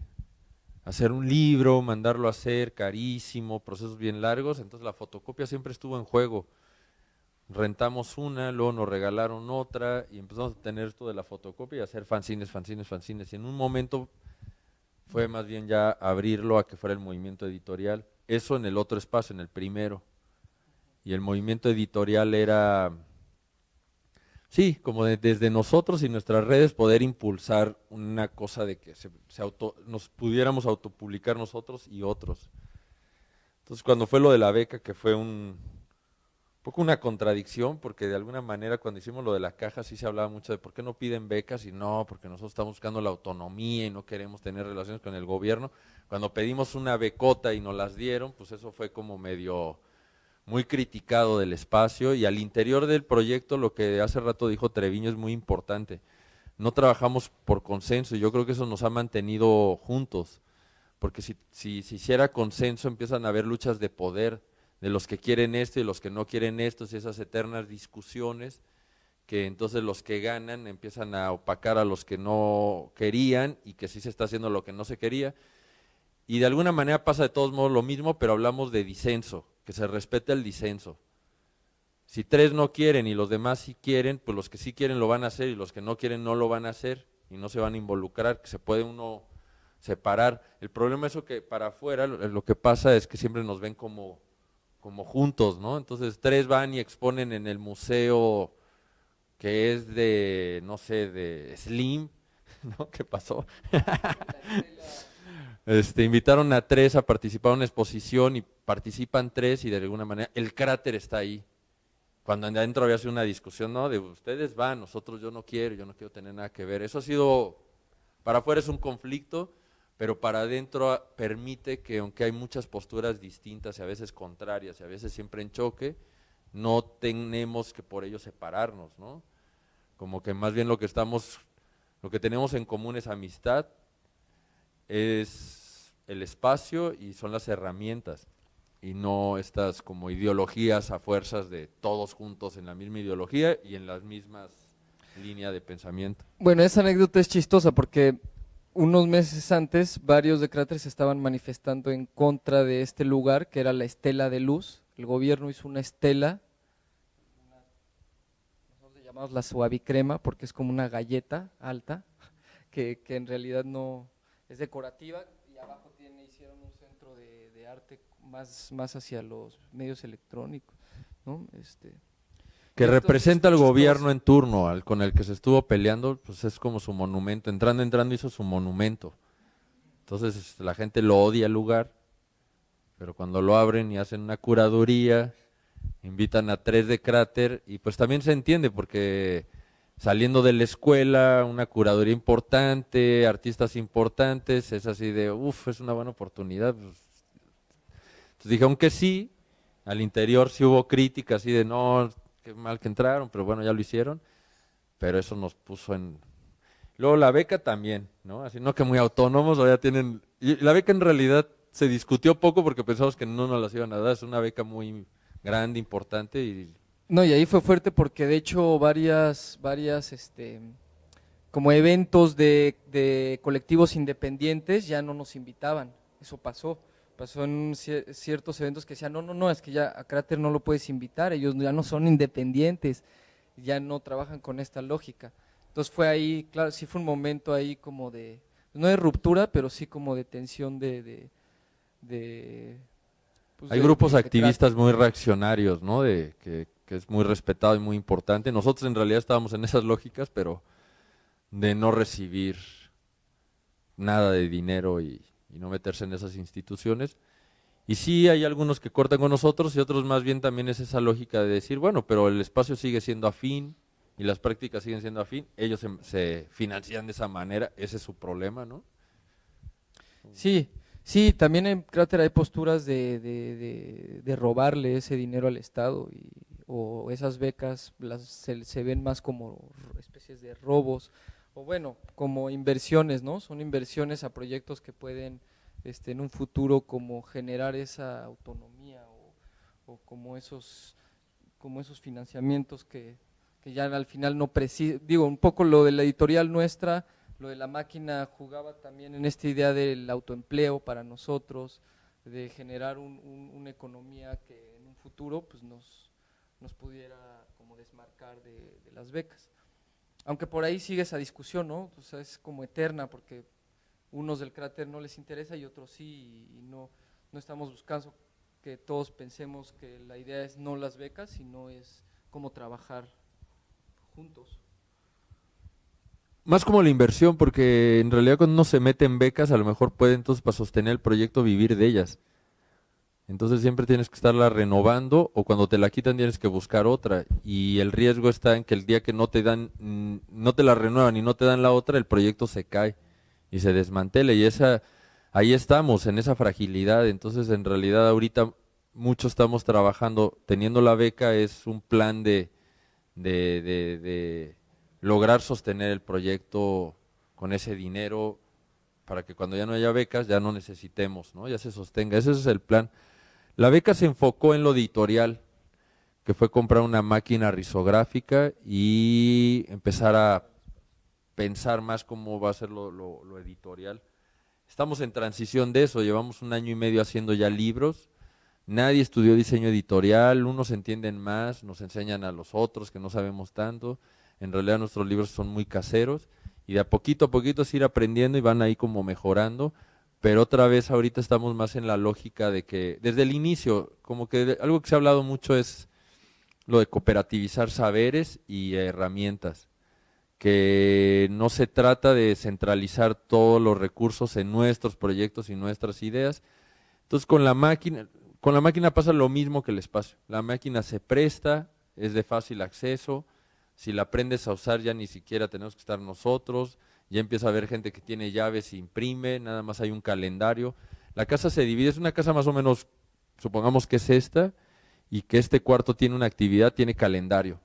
hacer un libro, mandarlo a hacer, carísimo, procesos bien largos, entonces la fotocopia siempre estuvo en juego. Rentamos una, luego nos regalaron otra y empezamos a tener esto de la fotocopia y hacer fanzines, fanzines, fanzines. Y en un momento fue más bien ya abrirlo a que fuera el movimiento editorial. Eso en el otro espacio, en el primero. Y el movimiento editorial era sí, como desde nosotros y nuestras redes poder impulsar una cosa de que se, auto, nos pudiéramos autopublicar nosotros y otros. Entonces cuando fue lo de la beca, que fue un, poco una contradicción, porque de alguna manera cuando hicimos lo de la caja sí se hablaba mucho de por qué no piden becas y no, porque nosotros estamos buscando la autonomía y no queremos tener relaciones con el gobierno. Cuando pedimos una becota y nos las dieron, pues eso fue como medio muy criticado del espacio y al interior del proyecto lo que hace rato dijo Treviño es muy importante. No trabajamos por consenso y yo creo que eso nos ha mantenido juntos, porque si, si se hiciera consenso empiezan a haber luchas de poder de los que quieren esto y los que no quieren esto, y esas eternas discusiones que entonces los que ganan empiezan a opacar a los que no querían y que sí se está haciendo lo que no se quería. Y de alguna manera pasa de todos modos lo mismo, pero hablamos de disenso que se respete el disenso. Si tres no quieren y los demás sí quieren, pues los que sí quieren lo van a hacer y los que no quieren no lo van a hacer y no se van a involucrar, que se puede uno separar. El problema es que para afuera lo, que pasa es que siempre nos ven como, como juntos, ¿no? Entonces tres van y exponen en el museo que es de, no sé, de Slim, [laughs] ¿no? ¿Qué pasó? Este, invitaron a tres a participar en una exposición y participan tres y de alguna manera el cráter está ahí. Cuando adentro había sido una discusión, no, de ustedes van, nosotros yo no quiero, yo no quiero tener nada que ver. Eso ha sido, para afuera es un conflicto, pero para adentro permite que aunque hay muchas posturas distintas y a veces contrarias y a veces siempre en choque, no tenemos que por ello separarnos, ¿no? Como que más bien lo que estamos, lo que tenemos en común es amistad, es el espacio y son las herramientas y no estas como ideologías a fuerzas de todos juntos en la misma ideología y en las mismas líneas de pensamiento. Bueno, esa anécdota es chistosa porque unos meses antes varios de cráteres estaban manifestando en contra de este lugar que era la estela de luz. El gobierno hizo una estela, nosotros llamamos la suavicrema porque es como una galleta alta que, que en realidad no, es decorativa y abajo tiene, hicieron un centro de, arte más, más hacia los medios electrónicos, ¿no? Este, que representa al gobierno en turno, al con el que se estuvo peleando, pues es como su monumento, entrando, entrando hizo su monumento. Entonces este, la gente lo odia al lugar, pero cuando lo abren y hacen una curaduría, invitan a tres de cráter y pues también se entiende porque saliendo de la escuela, una curaduría importante, artistas importantes, es así de, uff, es una buena oportunidad. Pues, entonces dije, aunque sí, al interior sí hubo críticas, así de, no, qué mal que entraron, pero bueno, ya lo hicieron, pero eso nos puso en... Luego la beca también, ¿no? Así, no que muy autónomos, ya tienen... Y la beca en realidad se discutió poco porque pensamos que no nos las iban a dar, es una beca muy grande, importante y no, y ahí fue fuerte porque de hecho varias, varias, este, como eventos de, colectivos independientes ya no nos invitaban, eso pasó. Pasó en ciertos eventos que decían, no, no, no, es que ya a Cráter no lo puedes invitar, ellos ya no son independientes, ya no trabajan con esta lógica. Entonces fue ahí, claro, sí fue un momento ahí como de, no de ruptura, pero sí como de tensión de, de, pues Hay grupos activistas muy reaccionarios, ¿no? De que que es muy respetado y muy importante. Nosotros en realidad estábamos en esas lógicas, pero de no recibir nada de dinero y, no meterse en esas instituciones. Y sí hay algunos que cortan con nosotros y otros más bien también es esa lógica de decir, bueno, pero el espacio sigue siendo afín y las prácticas siguen siendo afín, ellos se, financian de esa manera, ese es su problema, ¿no? Sí, sí, también en Cráter hay posturas de, de, de robarle ese dinero al Estado y o esas becas las, se, ven más como especies de robos o bueno, como inversiones, ¿no? Son inversiones a proyectos que pueden este, en un futuro como generar esa autonomía o, como esos como esos financiamientos que, que ya al final no precisan, digo, un poco lo de la editorial nuestra, lo de la máquina jugaba también en esta idea del autoempleo para nosotros, de generar una economía que en un futuro pues nos, nos pudiera como desmarcar de, las becas. Aunque por ahí sigue esa discusión, ¿no? Es como eterna porque unos del cráter no les interesa y otros sí, y, no, no estamos buscando que todos pensemos que la idea es no las becas, sino es cómo trabajar juntos. Más como la inversión, porque en realidad cuando uno se mete en becas, a lo mejor puede entonces para sostener el proyecto vivir de ellas. Entonces siempre tienes que estarla renovando o cuando te la quitan tienes que buscar otra. Y el riesgo está en que el día que no te dan, mm, no te la renuevan y no te dan la otra, el proyecto se cae y se desmantela. Y esa, ahí estamos, en esa fragilidad. Entonces en realidad ahorita muchos estamos trabajando, teniendo la beca es un plan de, de, de lograr sostener el proyecto con ese dinero para que cuando ya no haya becas ya no necesitemos, ¿no? ya se sostenga. Ese es el plan. La beca se enfocó en lo editorial, que fue comprar una máquina risográfica y empezar a pensar más cómo va a ser lo, editorial. Estamos en transición de eso, llevamos un año y medio haciendo ya libros, nadie estudió diseño editorial, unos entienden más, nos enseñan a los otros que no sabemos tanto, en realidad nuestros libros son muy caseros y de a poquito a poquito se ir aprendiendo y van ahí como mejorando, pero otra vez ahorita estamos más en la lógica de que desde el inicio, como que algo que se ha hablado mucho es lo de cooperativizar saberes y herramientas, que no se trata de centralizar todos los recursos en nuestros proyectos y nuestras ideas. Entonces con la máquina, con la máquina pasa lo mismo que el espacio. La máquina se presta, es de fácil acceso, si la aprendes a usar ya ni siquiera tenemos que estar nosotros, ya empieza a haber gente que tiene llaves, imprime, nada más hay un calendario. La casa se divide, es una casa más o menos, supongamos que es esta, y que este cuarto tiene una actividad, tiene calendario.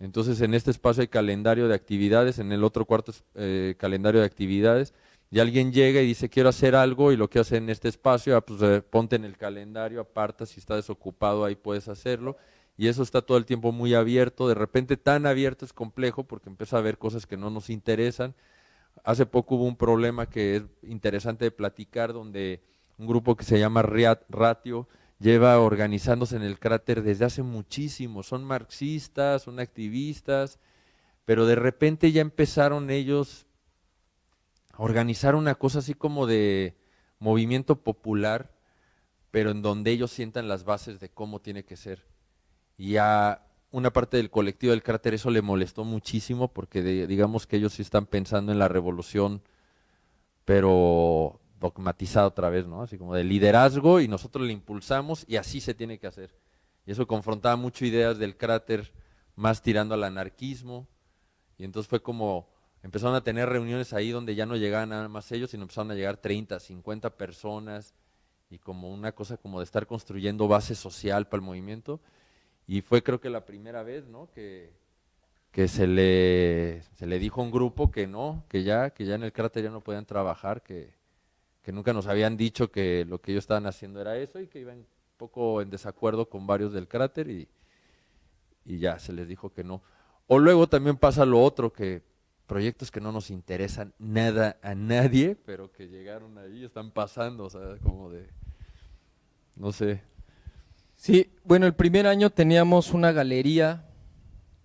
Entonces en este espacio hay calendario de actividades, en el otro cuarto es eh, calendario de actividades, y alguien llega y dice quiero hacer algo y lo que hace en este espacio, ah, pues eh, ponte en el calendario, aparta, si está desocupado ahí puedes hacerlo, y eso está todo el tiempo muy abierto, de repente tan abierto es complejo porque empieza a ver cosas que no nos interesan, Hace poco hubo un problema que es interesante de platicar, donde un grupo que se llama Ratio lleva organizándose en el cráter desde hace muchísimo. Son marxistas, son activistas, pero de repente ya empezaron ellos a organizar una cosa así como de movimiento popular, pero en donde ellos sientan las bases de cómo tiene que ser. Y a una parte del colectivo del cráter eso le molestó muchísimo porque digamos que ellos sí están pensando en la revolución, pero dogmatizada otra vez, ¿no? Así como de liderazgo y nosotros le impulsamos y así se tiene que hacer. Y eso confrontaba mucho ideas del cráter más tirando al anarquismo y entonces fue como empezaron a tener reuniones ahí donde ya no llegaban nada más ellos, sino empezaron a llegar 30, 50 personas y como una cosa como de estar construyendo base social para el movimiento y fue creo que la primera vez, ¿no? Que, que se, le, se le dijo a un grupo que no, que ya, que ya en el cráter ya no podían trabajar, que, que nunca nos habían dicho que lo que ellos estaban haciendo era eso y que iban un poco en desacuerdo con varios del cráter y, y ya se les dijo que no. O luego también pasa lo otro, que proyectos que no nos interesan nada a nadie, pero que llegaron ahí, están pasando, o sea, como de, no sé, Sí, bueno, el primer año teníamos una galería,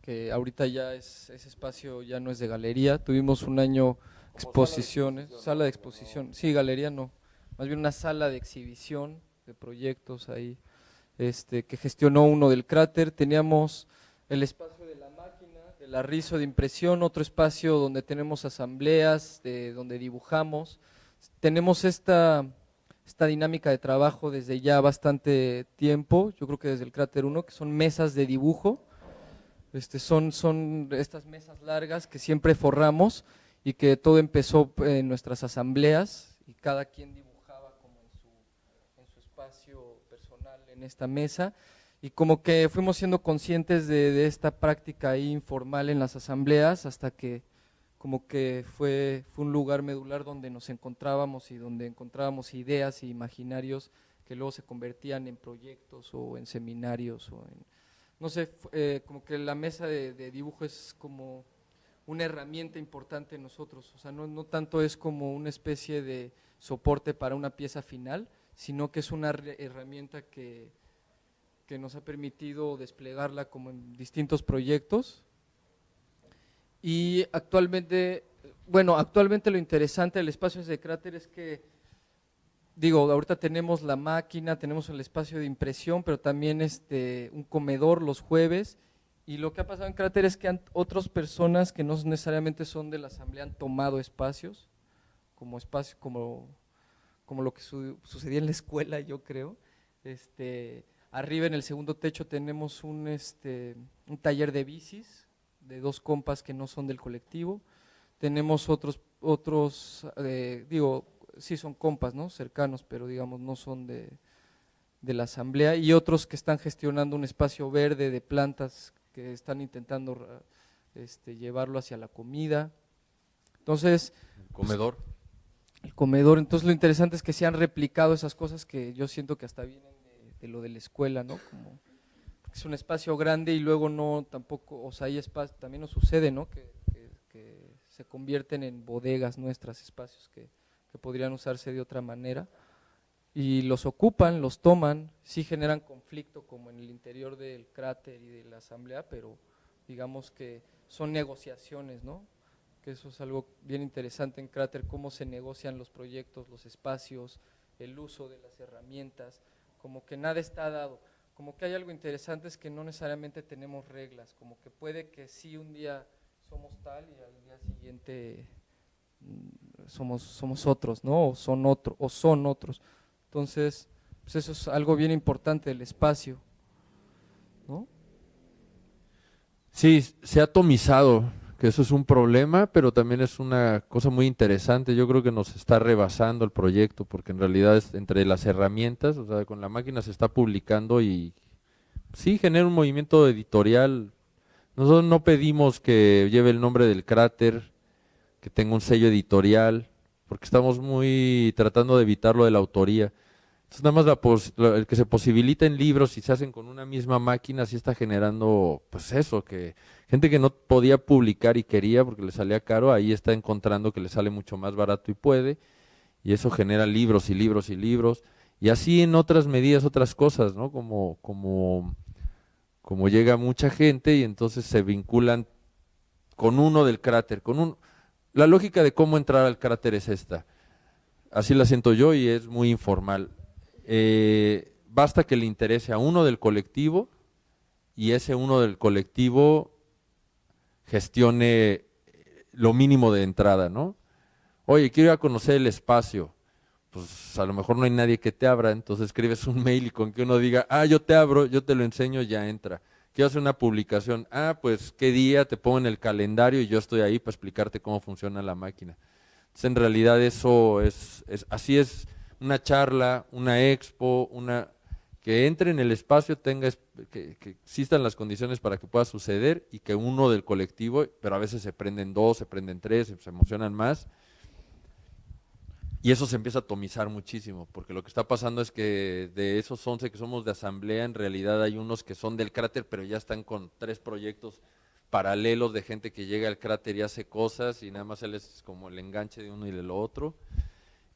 que ahorita ya es, ese espacio ya no es de galería, tuvimos un año exposiciones, sala de exposición, sí, galería no, más bien una sala de exhibición de proyectos ahí, este, que gestionó uno del cráter, teníamos el espacio de la máquina, del arrizo de impresión, otro espacio donde tenemos asambleas, de, donde dibujamos, tenemos esta esta dinámica de trabajo desde ya bastante tiempo, yo creo que desde el cráter 1, que son mesas de dibujo, este, son, son estas mesas largas que siempre forramos y que todo empezó en nuestras asambleas y cada quien dibujaba como en su, en su espacio personal en esta mesa. Y como que fuimos siendo conscientes de, de esta práctica informal en las asambleas hasta que como que fue, fue un lugar medular donde nos encontrábamos y donde encontrábamos ideas e imaginarios que luego se convertían en proyectos o en seminarios o en, no sé, eh, como que la mesa de, dibujo es como una herramienta importante en nosotros, o sea, no, no tanto es como una especie de soporte para una pieza final, sino que es una herramienta que, que nos ha permitido desplegarla como en distintos proyectos. Y actualmente, bueno, actualmente lo interesante del espacio de cráter es que, digo, ahorita tenemos la máquina, tenemos el espacio de impresión, pero también este, un comedor los jueves. Y lo que ha pasado en cráter es que otras personas que no necesariamente son de la asamblea han tomado espacios, como espacio, como, como lo que sucedía en la escuela, yo creo. Este, Arriba en el segundo techo tenemos un, este, un taller de bicis de dos compas que no son del colectivo. Tenemos otros, otros eh, digo, sí son compas, ¿no? Cercanos, pero digamos no son de, de la asamblea. Y otros que están gestionando un espacio verde de plantas que están intentando este, llevarlo hacia la comida. Entonces… El comedor. el comedor. Entonces lo interesante es que se han replicado esas cosas que yo siento que hasta vienen de lo de la escuela, ¿no? Como, es un espacio grande y luego no tampoco, o sea, hay espacio, también nos sucede, ¿no? Que, se convierten en bodegas nuestras, espacios que, podrían usarse de otra manera y los ocupan, los toman, sí generan conflicto como en el interior del cráter y de la asamblea, pero digamos que son negociaciones, ¿no? Que eso es algo bien interesante en cráter, cómo se negocian los proyectos, los espacios, el uso de las herramientas, como que nada está dado, como que hay algo interesante es que no necesariamente tenemos reglas, como que puede que sí un día somos tal y al día siguiente mm, somos, somos otros, ¿no? O son, otro, o son otros. Entonces, pues eso es algo bien importante del espacio, ¿no? Sí, se ha atomizado que eso es un problema, pero también es una cosa muy interesante. Yo creo que nos está rebasando el proyecto, porque en realidad es entre las herramientas, o sea, con la máquina se está publicando y sí genera un movimiento editorial. Nosotros no pedimos que lleve el nombre del cráter, que tenga un sello editorial, porque estamos muy tratando de evitar lo de la autoría. Entonces, nada más el que se posibiliten libros y se hacen con una misma máquina, sí está generando, pues eso, que gente que no podía publicar y quería porque le salía caro, ahí está encontrando que le sale mucho más barato y puede, y eso genera libros y libros y libros, y así en otras medidas, otras cosas, ¿no? Como, como, como llega mucha gente y entonces se vinculan con uno del cráter, con un... La lógica de cómo entrar al cráter es esta, así la siento yo y es muy informal eh, basta que le interese a uno del colectivo y ese uno del colectivo gestione lo mínimo de entrada, ¿no? Oye, quiero ir a conocer el espacio. Pues a lo mejor no hay nadie que te abra, entonces escribes un [laughs] mail y con que uno diga, ah, yo te abro, yo te lo enseño, ya entra. Quiero hacer una publicación, ah, pues qué día, te pongo en el calendario y yo estoy ahí para explicarte cómo funciona la máquina. Entonces en realidad eso es, es así es una charla, una expo, una que entre en el espacio, tenga que, existan las condiciones para que pueda suceder y que uno del colectivo, pero a veces se prenden dos, se prenden tres, se emocionan más. Y eso se empieza a atomizar muchísimo, porque lo que está pasando es que de esos 11 que somos de asamblea, en realidad hay unos que son del cráter, pero ya están con tres proyectos paralelos de gente que llega al cráter y hace cosas y nada más él es como el enganche de uno y de lo otro.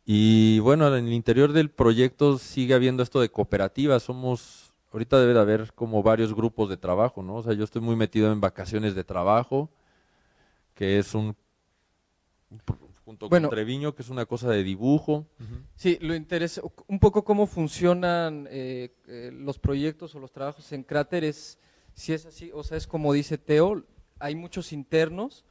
Y bueno, en el interior del proyecto sigue habiendo esto de cooperativas. Somos, ahorita debe de haber como varios grupos de trabajo, ¿no? O sea, yo estoy muy metido en vacaciones de trabajo, que es un, junto con Treviño, que es una cosa de dibujo. Sí, lo interesa, un poco cómo funcionan eh, eh, los proyectos o los trabajos en Cráter es, si es así, o sea, es como dice Teo, hay muchos internos,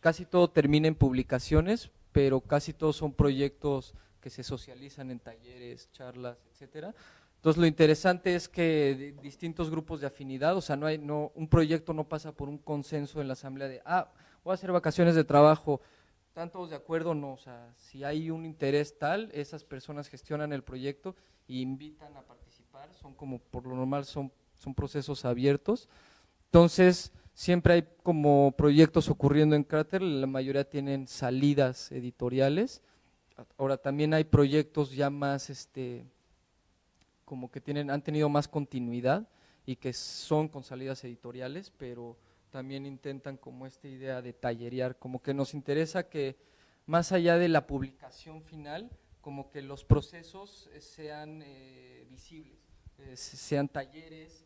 casi todo termina en publicaciones, pero casi todos son proyectos que se socializan en talleres, charlas, etcétera. Entonces lo interesante es que distintos grupos de afinidad, o sea, no hay, no, un proyecto no pasa por un consenso en la asamblea de, ah, voy a hacer vacaciones de trabajo, ¿están todos de acuerdo? No, o sea, si hay un interés tal, esas personas gestionan el proyecto e invitan a participar, son como, por lo normal, son, son procesos abiertos. Entonces, Siempre hay como proyectos ocurriendo en Cráter, la mayoría tienen salidas editoriales. Ahora también hay proyectos ya más, este, como que tienen, han tenido más continuidad y que son con salidas editoriales, pero también intentan como esta idea de tallerear, como que nos interesa que más allá de la publicación final, como que los procesos sean eh, visibles, eh, sean talleres,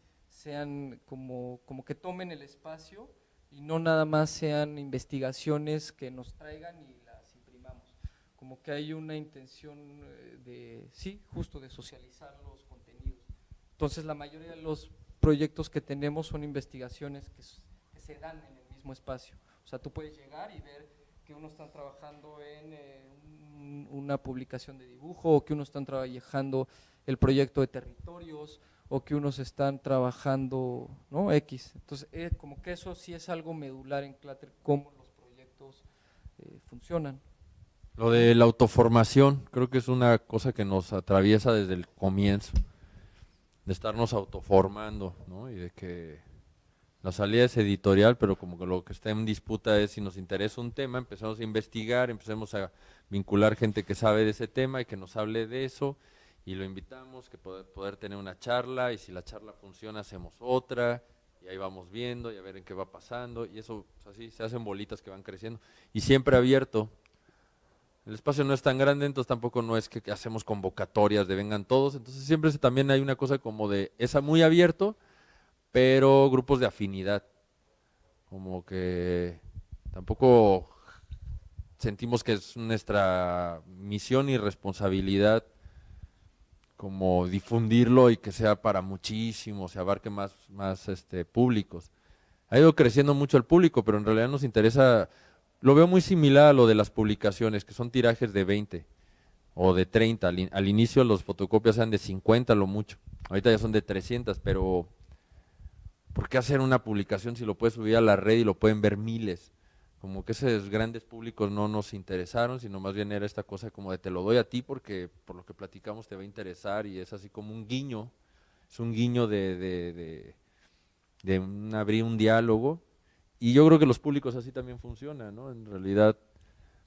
sean como, como que tomen el espacio y no nada más sean investigaciones que nos traigan y las imprimamos. Como que hay una intención eh, de, sí, justo de socializar los contenidos. Entonces la mayoría de los proyectos que tenemos son investigaciones que, se dan en el mismo espacio. O sea, tú puedes llegar y ver que uno está trabajando en eh, una publicación de dibujo o que uno están trabajando el proyecto de territorios o que unos están trabajando, ¿no? X. Entonces, eh, como que eso sí es algo medular en Clatter, cómo los proyectos eh, funcionan. Lo de la autoformación, creo que es una cosa que nos atraviesa desde el comienzo, de estarnos autoformando, ¿no? Y de que la salida es editorial, pero como que lo que está en disputa es si nos interesa un tema, empezamos a investigar, empecemos a vincular gente que sabe de ese tema y que nos hable de eso, y lo invitamos, que poder, tener una charla, y si la charla funciona, hacemos otra, y ahí vamos viendo, y a ver en qué va pasando, y eso, así, se hacen bolitas que van creciendo, y siempre abierto. El espacio no es tan grande, entonces tampoco no es que, hacemos convocatorias de vengan todos, entonces siempre también hay una cosa como de, esa muy abierto, pero grupos de afinidad, como que tampoco sentimos que es nuestra misión y responsabilidad como difundirlo y que sea para muchísimos, se abarque más, más este, públicos. Ha ido creciendo mucho el público, pero en realidad nos interesa, lo veo muy similar a lo de las publicaciones, que son tirajes de 20 o de 30. Al, inicio los fotocopias eran de 50 lo mucho, ahorita ya son de 300, pero ¿por qué hacer una publicación si lo puedes subir a la red y lo pueden ver miles? Como que esos grandes públicos no nos interesaron, sino más bien era esta cosa como de te lo doy a ti porque por lo que platicamos te va a interesar y es así como un guiño, es un guiño de, de, de, abrir un diálogo y yo creo que los públicos así también funcionan, ¿no? En realidad,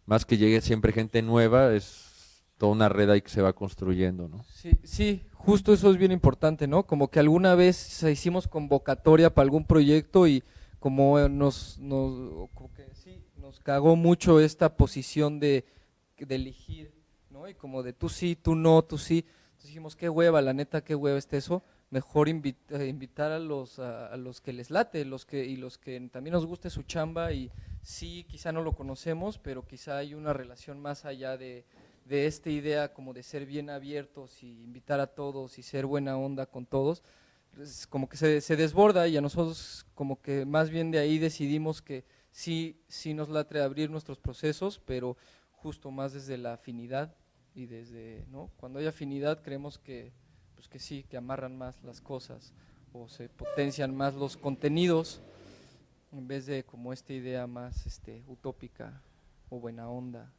más que llegue siempre gente nueva, es toda una red ahí que se va construyendo, ¿no? Sí, sí, justo eso es bien importante, ¿no? Como que alguna vez hicimos convocatoria para algún proyecto y como nos, nos nos cagó mucho esta posición de, elegir, ¿no? Y como de tú sí, tú no, tú sí. Entonces dijimos, qué hueva, la neta, qué hueva este eso. Mejor eh, invitar a los, a, los que les late los que, y los que también nos guste su chamba y sí, quizá no lo conocemos, pero quizá hay una relación más allá de, de esta idea como de ser bien abiertos y invitar a todos y ser buena onda con todos, como que se desborda y a nosotros como que más bien de ahí decidimos que sí, sí nos latre abrir nuestros procesos, pero justo más desde la afinidad y desde, ¿no? Cuando hay afinidad creemos que, pues que sí, que amarran más las cosas o se potencian más los contenidos en vez de como esta idea más este, utópica o buena onda,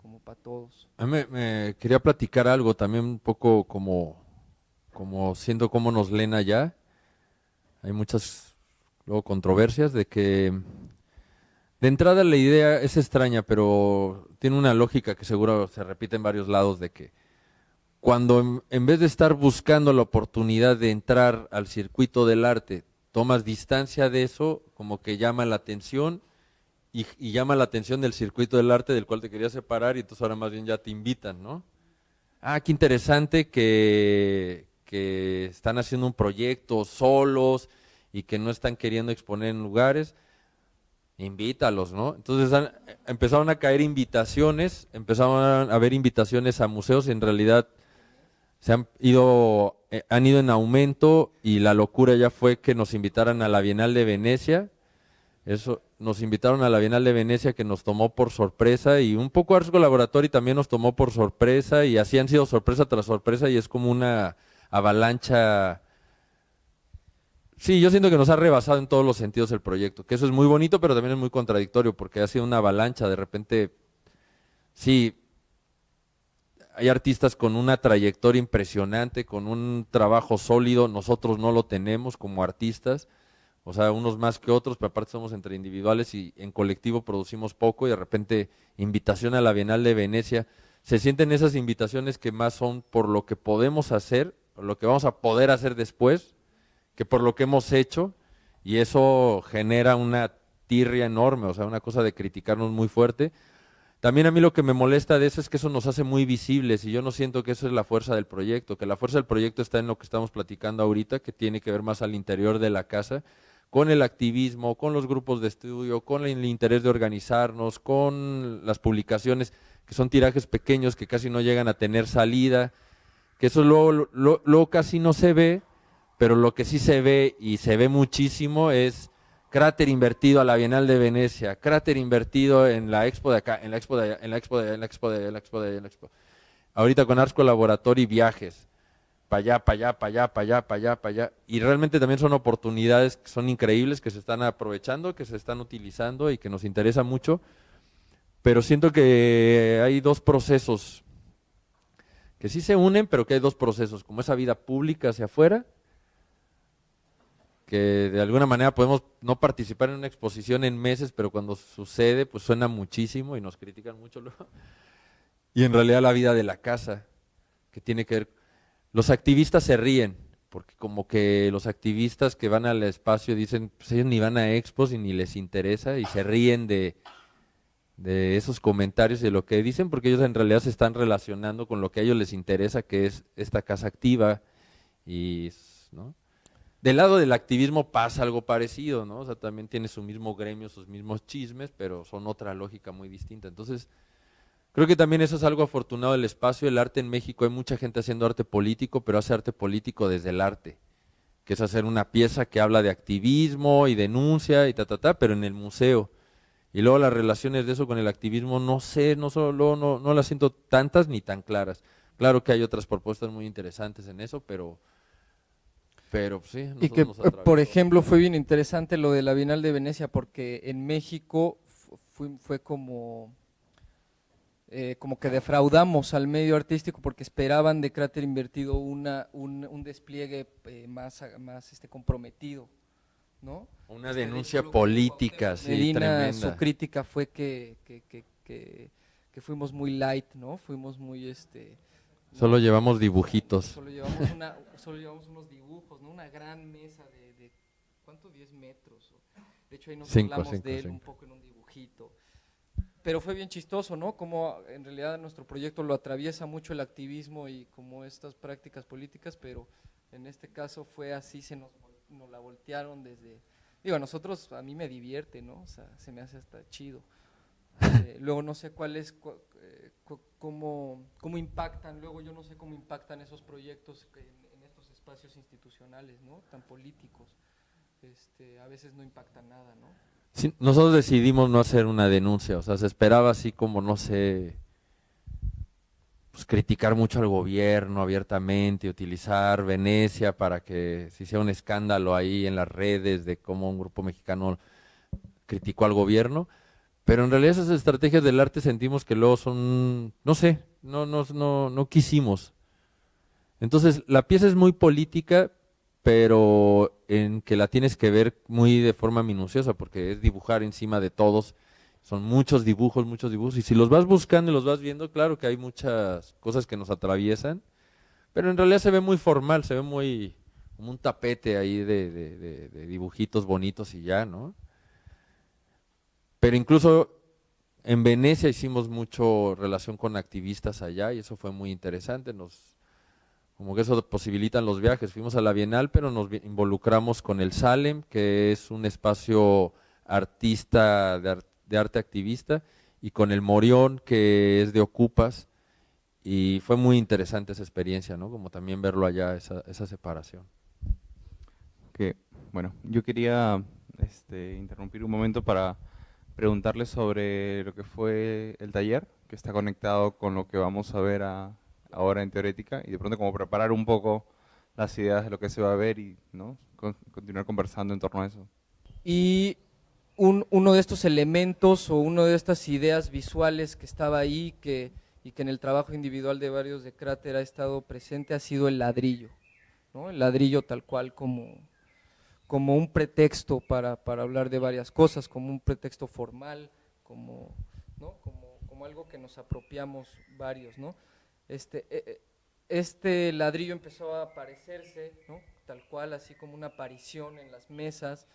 como para todos. A mí me, quería platicar algo también un poco como, como siendo como nos leen allá. Hay muchas luego controversias de que de entrada la idea es extraña, pero tiene una lógica que seguro se repite en varios lados de que cuando en, vez de estar buscando la oportunidad de entrar al circuito del arte, tomas distancia de eso, como que llama la atención y, llama la atención del circuito del arte del cual te quería separar y entonces ahora más bien ya te invitan, ¿no? Ah, qué interesante que, que están haciendo un proyecto solos y que no están queriendo exponer en lugares invítalos, ¿no? Entonces empezaron a caer invitaciones, empezaron a haber invitaciones a museos, en realidad se han ido, eh, han ido en aumento y la locura ya fue que nos invitaran a la Bienal de Venecia, eso, nos invitaron a la Bienal de Venecia que nos tomó por sorpresa y un poco Ars Laboratory también nos tomó por sorpresa y así han sido sorpresa tras sorpresa y es como una avalancha Sí, yo siento que nos ha rebasado en todos los sentidos el proyecto, que eso es muy bonito, pero también es muy contradictorio, porque ha sido una avalancha, de repente, sí, hay artistas con una trayectoria impresionante, con un trabajo sólido, nosotros no lo tenemos como artistas, o sea, unos más que otros, pero aparte somos entre individuales y en colectivo producimos poco y de repente invitación a la Bienal de Venecia, se sienten esas invitaciones que más son por lo que podemos hacer, por lo que vamos a poder hacer después, que por lo que hemos hecho Y eso genera una tirria enorme, o sea, una cosa de criticarnos muy fuerte. También a mí lo que me molesta de eso es que eso nos hace muy visibles y yo no siento que eso es la fuerza del proyecto, que la fuerza del proyecto está en lo que estamos platicando ahorita, que tiene que ver más al interior de la casa, con el activismo, con los grupos de estudio, con el interés de organizarnos, con las publicaciones, que son tirajes pequeños que casi no llegan a tener salida, que eso luego, luego casi no se ve, pero lo que sí se ve y se ve muchísimo es cráter invertido a la Bienal de Venecia, cráter invertido en la expo de acá, en la expo de en la expo de en la expo de en la expo. Ahorita con Ars Laboratorio viajes, para allá, para allá, para allá, para allá, para allá, para allá. Y realmente también son oportunidades que son increíbles, que se están aprovechando, que se están utilizando y que nos interesa mucho. Pero siento que hay dos procesos que sí se unen, pero que hay dos procesos, como esa vida pública hacia afuera que de alguna manera podemos no participar en una exposición en meses, pero cuando sucede, pues suena muchísimo y nos critican mucho. [laughs] Y en realidad la vida de la casa, que tiene que ver... Los activistas se ríen, porque como que los activistas que van al espacio dicen, pues ellos ni van a expos y ni les interesa, y se ríen de, de esos comentarios y de lo que dicen, porque ellos en realidad se están relacionando con lo que a ellos les interesa, que es esta casa activa, y... ¿no? Del lado del activismo pasa algo parecido, ¿no? O sea, también tiene su mismo gremio, sus mismos chismes, pero son otra lógica muy distinta. Entonces, creo que también eso es algo afortunado del espacio. El arte en México, hay mucha gente haciendo arte político, pero hace arte político desde el arte, que es hacer una pieza que habla de activismo y denuncia y ta, ta, ta, pero en el museo. Y luego las relaciones de eso con el activismo, no sé, no solo no, no las siento tantas ni tan claras. Claro que hay otras propuestas muy interesantes en eso, pero pero pues, sí, y que, por ejemplo, fue bien interesante lo de la Bienal de Venecia, porque en México fue, fue como, eh, como que defraudamos al medio artístico porque esperaban de Cráter Invertido una, un, despliegue eh, más, más este, comprometido. ¿no? Una este, denuncia política, sí, Medina, Su crítica fue que, que, que, que, fuimos muy light, ¿no? Fuimos muy... este Solo llevamos dibujitos. Solo llevamos, una, solo llevamos unos dibujos, ¿no? Una gran mesa de, de ¿cuánto? 10 metros. De hecho, ahí nos hablamos de él un poco en un dibujito. Pero fue bien chistoso, ¿no? Como en realidad nuestro proyecto lo atraviesa mucho el activismo y como estas prácticas políticas, pero en este caso fue así, se nos, nos la voltearon desde... Digo, a nosotros, a mí me divierte, ¿no? O sea, se me hace hasta chido. Eh, luego no sé cuál es, eh, cómo, cómo, impactan, luego yo no sé cómo impactan esos proyectos en, en estos espacios institucionales, ¿no? Tan políticos. Este, a veces no impactan nada, ¿no? Sí, nosotros decidimos no hacer una denuncia, o sea, se esperaba así como, no sé, pues criticar mucho al gobierno abiertamente, utilizar Venecia para que se hiciera un escándalo ahí en las redes de cómo un grupo mexicano criticó al gobierno, pero en realidad esas estrategias del arte sentimos que luego son, no sé, no, no, no, no quisimos. Entonces, la pieza es muy política, pero en que la tienes que ver muy de forma minuciosa, porque es dibujar encima de todos. Son muchos dibujos, muchos dibujos. Y si los vas buscando y los vas viendo, claro que hay muchas cosas que nos atraviesan, pero en realidad se ve muy formal, se ve muy como un tapete ahí de, dibujitos bonitos y ya, ¿no? Pero incluso en Venecia hicimos mucho relación con activistas allá y eso fue muy interesante. Nos, como que eso posibilitan los viajes. Fuimos a la Bienal, pero nos involucramos con el Salem, que es un espacio artista de, arte activista, y con el Morión, que es de Ocupas. Y fue muy interesante esa experiencia, ¿no? Como también verlo allá, esa, esa separación. Bueno, yo quería este, interrumpir un momento para preguntarle sobre lo que fue el taller, que está conectado con lo que vamos a ver ahora en Teorética, y de pronto como preparar un poco las ideas de lo que se va a ver y ¿no? continuar conversando en torno a eso. Y uno de estos elementos o una de estas ideas visuales que estaba ahí que, y que en el trabajo individual de varios de Cráter ha estado presente ha sido el ladrillo, ¿no? el ladrillo tal cual como, como un pretexto para, para, hablar de varias cosas, como un pretexto formal, como, ¿no? como, como algo que nos apropiamos varios. ¿no? Este, e, e, este ladrillo empezó a aparecerse, ¿no? tal cual, así como una aparición en las mesas,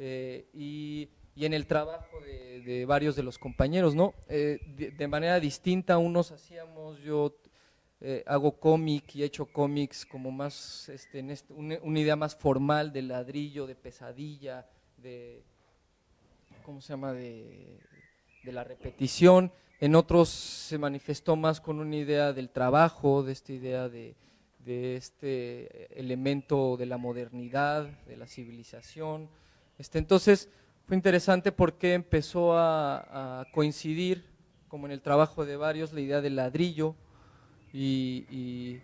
eh, y, en el trabajo de, varios de los compañeros, ¿no? De, de, manera distinta, unos hacíamos, yo eh, hago cómic y he hecho cómics como más, este, en este, una, idea más formal de ladrillo, de pesadilla, de, ¿cómo se llama?, de, la repetición. En otros se manifestó más con una idea del trabajo, de esta idea de, este elemento de la modernidad, de la civilización. Este, entonces, fue interesante porque empezó a, a coincidir, como en el trabajo de varios, la idea del ladrillo, y,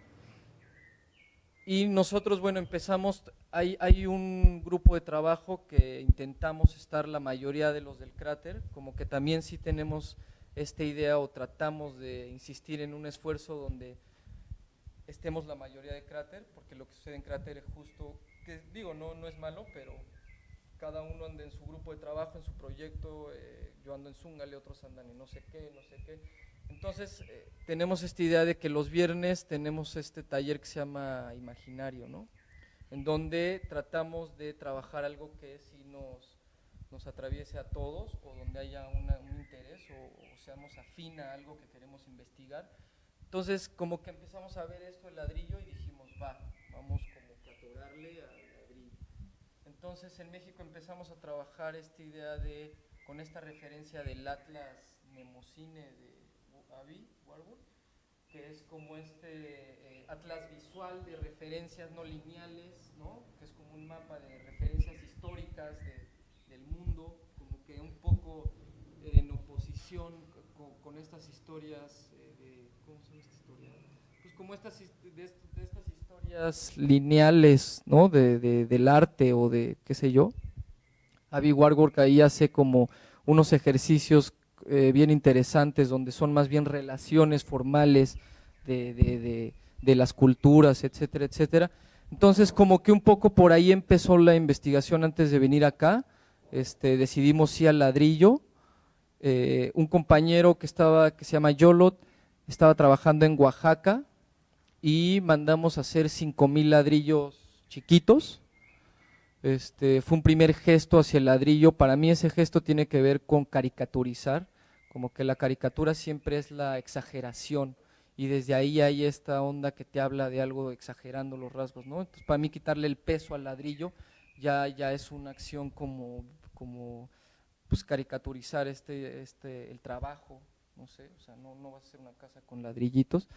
y, nosotros, bueno, empezamos, hay, hay un grupo de trabajo que intentamos estar la mayoría de los del cráter, como que también sí tenemos esta idea o tratamos de insistir en un esfuerzo donde estemos la mayoría de cráter, porque lo que sucede en cráter es justo, que digo, no, no es malo, pero cada uno anda en su grupo de trabajo, en su proyecto, eh, yo ando en Zungale, otros andan en no sé qué, no sé qué, entonces, eh, tenemos esta idea de que los viernes tenemos este taller que se llama Imaginario, ¿no? En donde tratamos de trabajar algo que sí nos, nos atraviese a todos o donde haya un interés o, seamos afín a algo que queremos investigar. Entonces, como que empezamos a ver esto, el ladrillo, y dijimos, va, vamos como que atorarle al ladrillo. Entonces, en México empezamos a trabajar esta idea de, con esta referencia del Atlas Nemocine de que es como este eh, atlas visual de referencias no lineales, ¿no? que es como un mapa de referencias históricas del mundo, como que un poco en oposición con, estas historias, eh, de, ¿cómo se llama esta historia? Pues como estas, de, estas historias lineales, ¿no? De, del arte o de qué sé yo. Avi Warburg ahí hace como unos ejercicios eh, bien interesantes, donde son más bien relaciones formales de, las culturas, etcétera, etcétera. Entonces, como que un poco por ahí empezó la investigación antes de venir acá. Este, decidimos ir al ladrillo. Eh, un compañero que, estaba, que se llama Yolot estaba trabajando en Oaxaca y mandamos a hacer 5000 ladrillos chiquitos este, fue un primer gesto hacia el ladrillo. Para mí ese gesto tiene que ver con caricaturizar como que la caricatura siempre es la exageración y desde ahí hay esta onda que te habla de algo exagerando los rasgos, ¿no? Entonces para mí quitarle el peso al ladrillo ya, ya es una acción como, como pues caricaturizar este, este, el trabajo, no sé, o sea, no, no vas a hacer una casa con ladrillitos.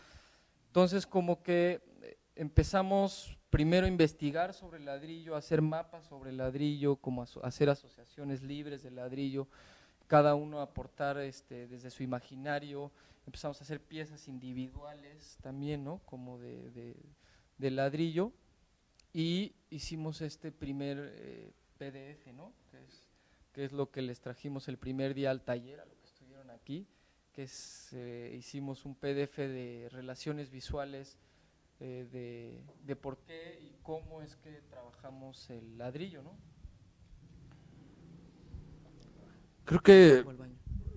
Entonces como que eh, empezamos primero a investigar sobre el ladrillo, a hacer mapas sobre el ladrillo, como hacer asociaciones libres de ladrillo, cada uno aportar este, desde su imaginario, empezamos a hacer piezas individuales también, ¿no? Como de, ladrillo, y hicimos este primer eh, PDF, ¿no? Que es, lo que les trajimos el primer día al taller, a lo que estuvieron aquí, que es, eh, hicimos un PDF de relaciones visuales eh, de, de por qué y cómo es que trabajamos el ladrillo, ¿no? Creo que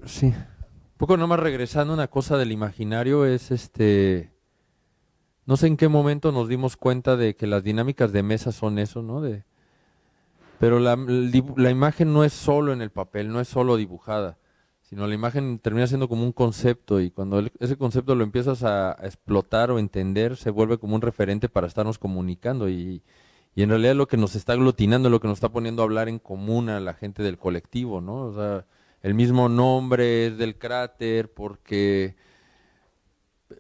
sí. Un poco nomás regresando una cosa del imaginario es este no sé en qué momento nos dimos cuenta de que las dinámicas de mesa son eso, ¿no? De, pero la, la, imagen no es solo en el papel, no es solo dibujada, sino la imagen termina siendo como un concepto y cuando ese concepto lo empiezas a, a, explotar o entender, se vuelve como un referente para estarnos comunicando y, y en realidad lo que nos está aglutinando, lo que nos está poniendo a hablar en común a la gente del colectivo, ¿no? O sea, el mismo nombre es del cráter porque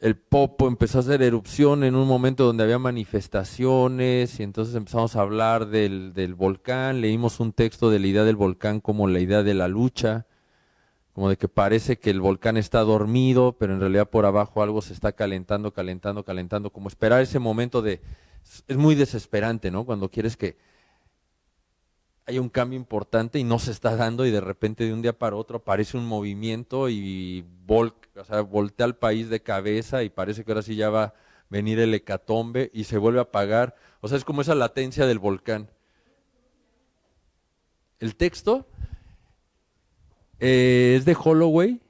el Popo empezó a hacer erupción en un momento donde había manifestaciones y entonces empezamos a hablar del, del volcán, leímos un texto de la idea del volcán como la idea de la lucha, como de que parece que el volcán está dormido, pero en realidad por abajo algo se está calentando, calentando, calentando, como esperar ese momento de es muy desesperante, ¿no? Cuando quieres que haya un cambio importante y no se está dando y de repente de un día para otro aparece un movimiento y voltea al país de cabeza y parece que ahora sí ya va a venir el hecatombe y se vuelve a apagar. O sea, es como esa latencia del volcán. El texto eh, es de Holloway.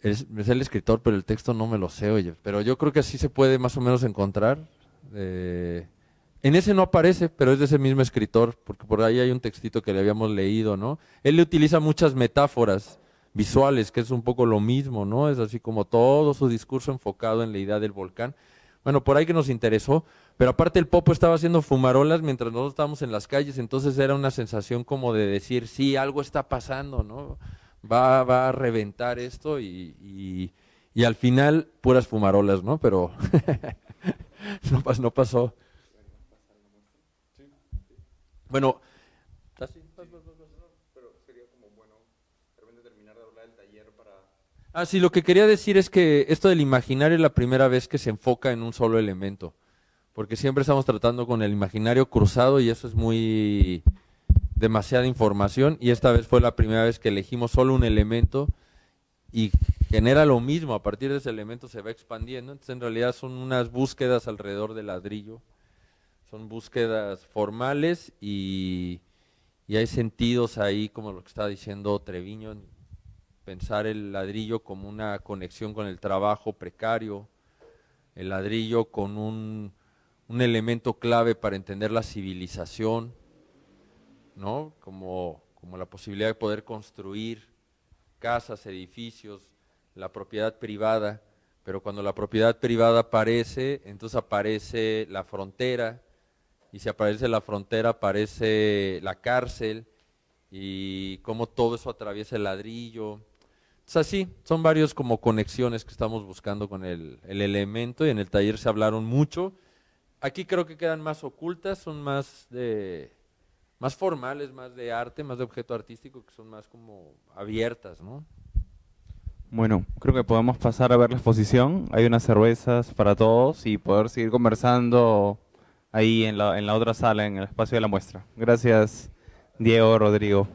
Es, es, el escritor, pero el texto no me lo sé, oye. Pero yo creo que así se puede más o menos encontrar En ese no aparece, pero es de ese mismo escritor, porque por ahí hay un textito que le habíamos leído, ¿no? Él le utiliza muchas metáforas visuales, que es un poco lo mismo, ¿no? Es así como todo su discurso enfocado en la idea del volcán. Bueno, por ahí que nos interesó, pero aparte el Popo estaba haciendo fumarolas mientras nosotros estábamos en las calles, entonces era una sensación como de decir, sí, algo está pasando, ¿no? Va, va a reventar esto y, y, al final puras fumarolas, ¿no? Pero [laughs] [laughs] no, no pasó. Bueno, Ah, sí, lo que quería decir es que esto del imaginario es la primera vez que se enfoca en un solo elemento, porque siempre estamos tratando con el imaginario cruzado y eso es muy demasiada información y esta vez fue la primera vez que elegimos solo un elemento y genera lo mismo, a partir de ese elemento se va expandiendo, entonces en realidad son unas búsquedas alrededor del ladrillo, son búsquedas formales y, y hay sentidos ahí como lo que está diciendo Treviño, pensar el ladrillo como una conexión con el trabajo precario, el ladrillo con un, elemento clave para entender la civilización, ¿no? Como, como la posibilidad de poder construir casas, edificios, la propiedad privada, pero cuando la propiedad privada aparece, entonces aparece la frontera, y si aparece la frontera aparece la cárcel, y cómo todo eso atraviesa el ladrillo, sea, sí, son varios como conexiones que estamos buscando con el, elemento y en el taller se hablaron mucho. Aquí creo que quedan más ocultas, son más de más formales, más de arte, más de objeto artístico, que son más como abiertas, ¿no? Bueno, creo que podemos pasar a ver la exposición. Hay unas cervezas para todos y poder seguir conversando ahí en la, en la otra sala, en el espacio de la muestra. Gracias, Diego, Rodrigo.